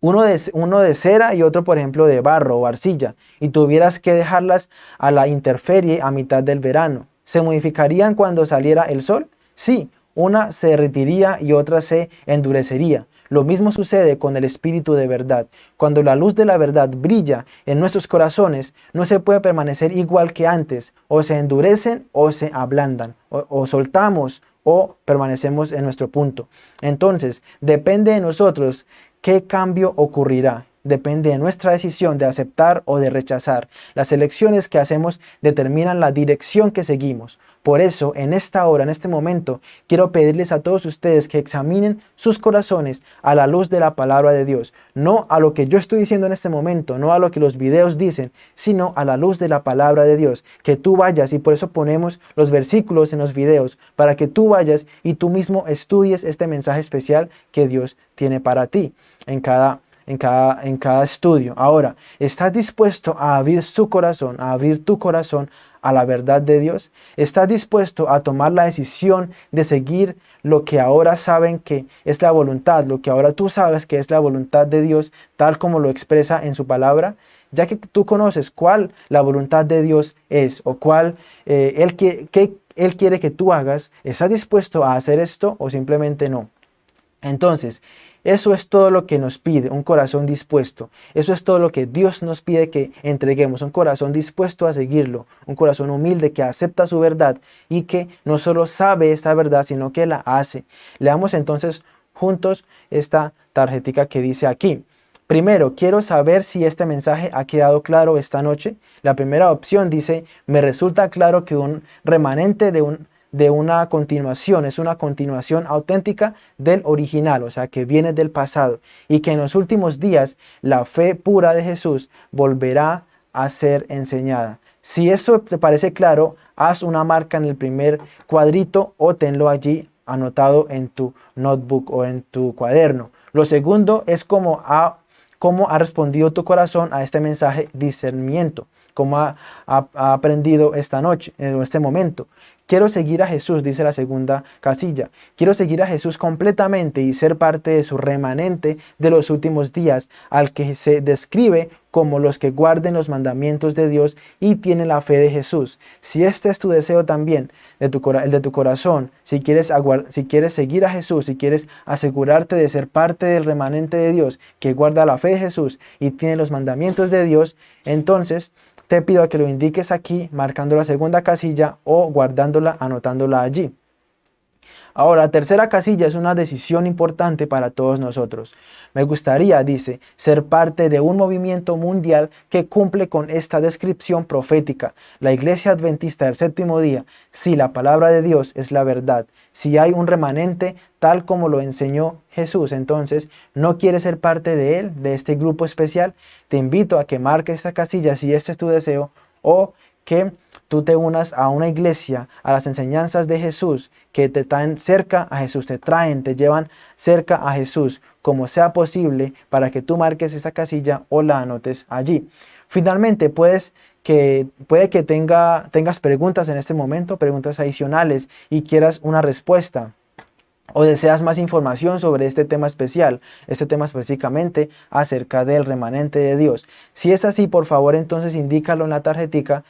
uno de, uno de, cera y otro, por ejemplo, de barro o arcilla, y tuvieras que dejarlas a la interferie a mitad del verano. ¿Se modificarían cuando saliera el sol? Sí, una se derretiría y otra se endurecería. Lo mismo sucede con el Espíritu de verdad. Cuando la luz de la verdad brilla en nuestros corazones, no se puede permanecer igual que antes. O se endurecen o se ablandan. O, soltamos o permanecemos en nuestro punto. Entonces, depende de nosotros qué cambio ocurrirá. Depende de nuestra decisión de aceptar o de rechazar. Las elecciones que hacemos determinan la dirección que seguimos. Por eso, en esta hora, en este momento, quiero pedirles a todos ustedes que examinen sus corazones a la luz de la palabra de Dios. No a lo que yo estoy diciendo en este momento, no a lo que los videos dicen, sino a la luz de la palabra de Dios. Que tú vayas, y por eso ponemos los versículos en los videos, para que tú vayas y tú mismo estudies este mensaje especial que Dios tiene para ti en cada en cada, en cada estudio. Ahora, ¿estás dispuesto a abrir su corazón, a abrir tu corazón a la verdad de Dios? ¿Estás dispuesto a tomar la decisión de seguir lo que ahora saben que es la voluntad, lo que ahora tú sabes que es la voluntad de Dios, tal como lo expresa en su palabra? Ya que tú conoces cuál la voluntad de Dios es o cuál eh, él, que, él quiere que tú hagas, ¿estás dispuesto a hacer esto o simplemente no? Entonces, eso es todo lo que nos pide, un corazón dispuesto. Eso es todo lo que Dios nos pide que entreguemos, un corazón dispuesto a seguirlo, un corazón humilde que acepta su verdad y que no solo sabe esta verdad, sino que la hace. Leamos entonces juntos esta tarjetica que dice aquí. Primero, quiero saber si este mensaje ha quedado claro esta noche. La primera opción dice, me resulta claro que un remanente de un de una continuación, es una continuación auténtica del original, o sea, que viene del pasado y que en los últimos días la fe pura de Jesús volverá a ser enseñada. Si eso te parece claro, haz una marca en el primer cuadrito o tenlo allí anotado en tu notebook o en tu cuaderno. Lo segundo es cómo ha, cómo ha respondido tu corazón a este mensaje discernimiento, cómo ha, ha aprendido esta noche, en este momento. Quiero seguir a Jesús, dice la segunda casilla. Quiero seguir a Jesús completamente y ser parte de su remanente de los últimos días, al que se describe como los que guarden los mandamientos de Dios y tienen la fe de Jesús. Si este es tu deseo también, de tu, el de tu corazón, si quieres, si quieres seguir a Jesús, si quieres asegurarte de ser parte del remanente de Dios que guarda la fe de Jesús y tiene los mandamientos de Dios, entonces te pido que lo indiques aquí marcando la segunda casilla o guardándola, anotándola allí. Ahora, la tercera casilla es una decisión importante para todos nosotros. Me gustaría, dice, ser parte de un movimiento mundial que cumple con esta descripción profética. La iglesia adventista del séptimo día, si la palabra de Dios es la verdad, si hay un remanente tal como lo enseñó Jesús, entonces, ¿no quieres ser parte de él, de este grupo especial? Te invito a que marques esta casilla si este es tu deseo o que tú te unas a una iglesia, a las enseñanzas de Jesús que te traen cerca a Jesús, te traen, te llevan cerca a Jesús, como sea posible, para que tú marques esa casilla o la anotes allí. Finalmente, puedes que, puede que tenga, tengas preguntas en este momento, preguntas adicionales y quieras una respuesta o deseas más información sobre este tema especial, este tema específicamente acerca del remanente de Dios. Si es así, por favor, entonces indícalo en la tarjetica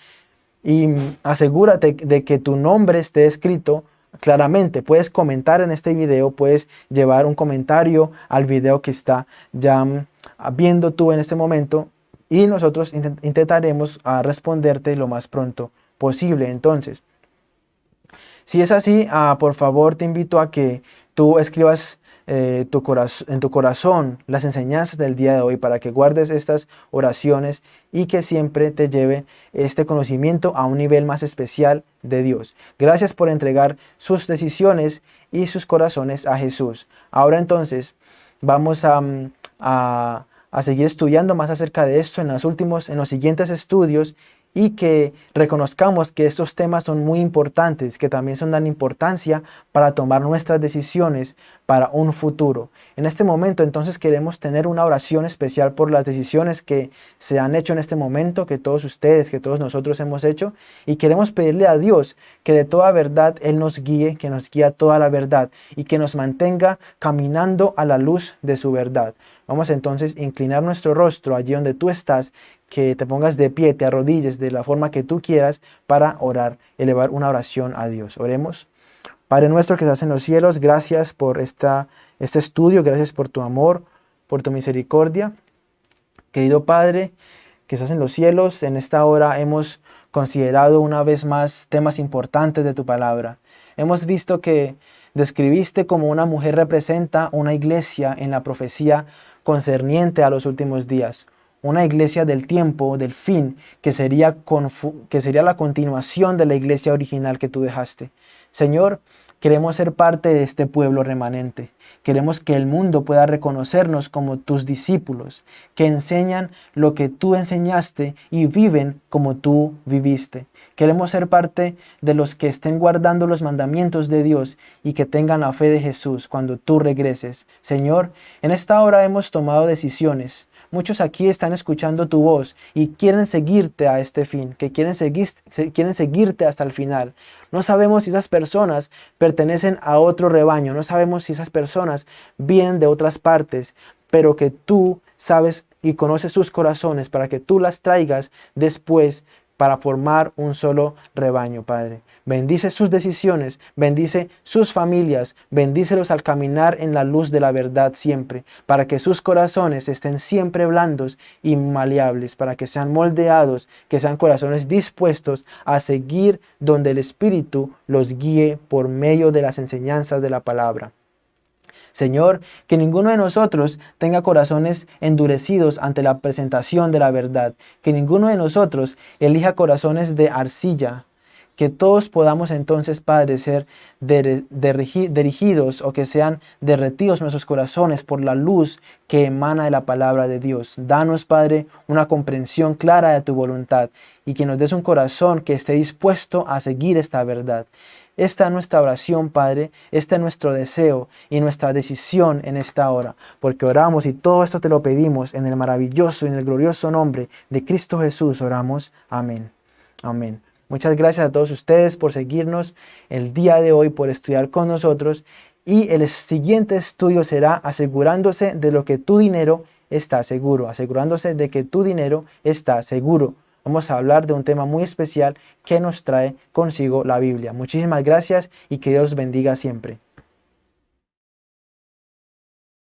y asegúrate de que tu nombre esté escrito claramente. Puedes comentar en este video, puedes llevar un comentario al video que está ya mm, viendo tú en este momento y nosotros intentaremos ah, responderte lo más pronto posible. Entonces, si es así, ah, por favor te invito a que tú escribas eh, en tu corazón las enseñanzas del día de hoy para que guardes estas oraciones y que siempre te lleve este conocimiento a un nivel más especial de Dios. Gracias por entregar sus decisiones y sus corazones a Jesús. Ahora entonces vamos a, mm, a, a seguir estudiando más acerca de esto en los últimos, en los siguientes estudios y que reconozcamos que estos temas son muy importantes, que también son dan importancia para tomar nuestras decisiones para un futuro. En este momento entonces queremos tener una oración especial por las decisiones que se han hecho en este momento, que todos ustedes, que todos nosotros hemos hecho, y queremos pedirle a Dios que de toda verdad Él nos guíe, que nos guíe a toda la verdad y que nos mantenga caminando a la luz de su verdad. Vamos entonces a inclinar nuestro rostro allí donde tú estás que te pongas de pie, te arrodilles de la forma que tú quieras para orar, elevar una oración a Dios. Oremos. Padre nuestro que estás en los cielos, gracias por esta, este estudio, gracias por tu amor, por tu misericordia. Querido Padre, que estás en los cielos, en esta hora hemos considerado una vez más temas importantes de tu palabra. Hemos visto que describiste como una mujer representa una iglesia en la profecía concerniente a los últimos días una iglesia del tiempo, del fin, que sería, que sería la continuación de la iglesia original que tú dejaste. Señor, queremos ser parte de este pueblo remanente. Queremos que el mundo pueda reconocernos como tus discípulos, que enseñan lo que tú enseñaste y viven como tú viviste. Queremos ser parte de los que estén guardando los mandamientos de Dios y que tengan la fe de Jesús cuando tú regreses. Señor, en esta hora hemos tomado decisiones Muchos aquí están escuchando tu voz y quieren seguirte a este fin, que quieren, seguir, quieren seguirte hasta el final. No sabemos si esas personas pertenecen a otro rebaño, no sabemos si esas personas vienen de otras partes, pero que tú sabes y conoces sus corazones para que tú las traigas después para formar un solo rebaño, Padre. Bendice sus decisiones, bendice sus familias, bendícelos al caminar en la luz de la verdad siempre, para que sus corazones estén siempre blandos y maleables, para que sean moldeados, que sean corazones dispuestos a seguir donde el Espíritu los guíe por medio de las enseñanzas de la palabra. Señor, que ninguno de nosotros tenga corazones endurecidos ante la presentación de la verdad, que ninguno de nosotros elija corazones de arcilla, que todos podamos entonces, Padre, ser dirigidos o que sean derretidos nuestros corazones por la luz que emana de la palabra de Dios. Danos, Padre, una comprensión clara de tu voluntad y que nos des un corazón que esté dispuesto a seguir esta verdad. Esta es nuestra oración, Padre, este es nuestro deseo y nuestra decisión en esta hora, porque oramos y todo esto te lo pedimos en el maravilloso y en el glorioso nombre de Cristo Jesús oramos. Amén. Amén. Muchas gracias a todos ustedes por seguirnos el día de hoy, por estudiar con nosotros. Y el siguiente estudio será asegurándose de lo que tu dinero está seguro, asegurándose de que tu dinero está seguro. Vamos a hablar de un tema muy especial que nos trae consigo la Biblia. Muchísimas gracias y que Dios bendiga siempre.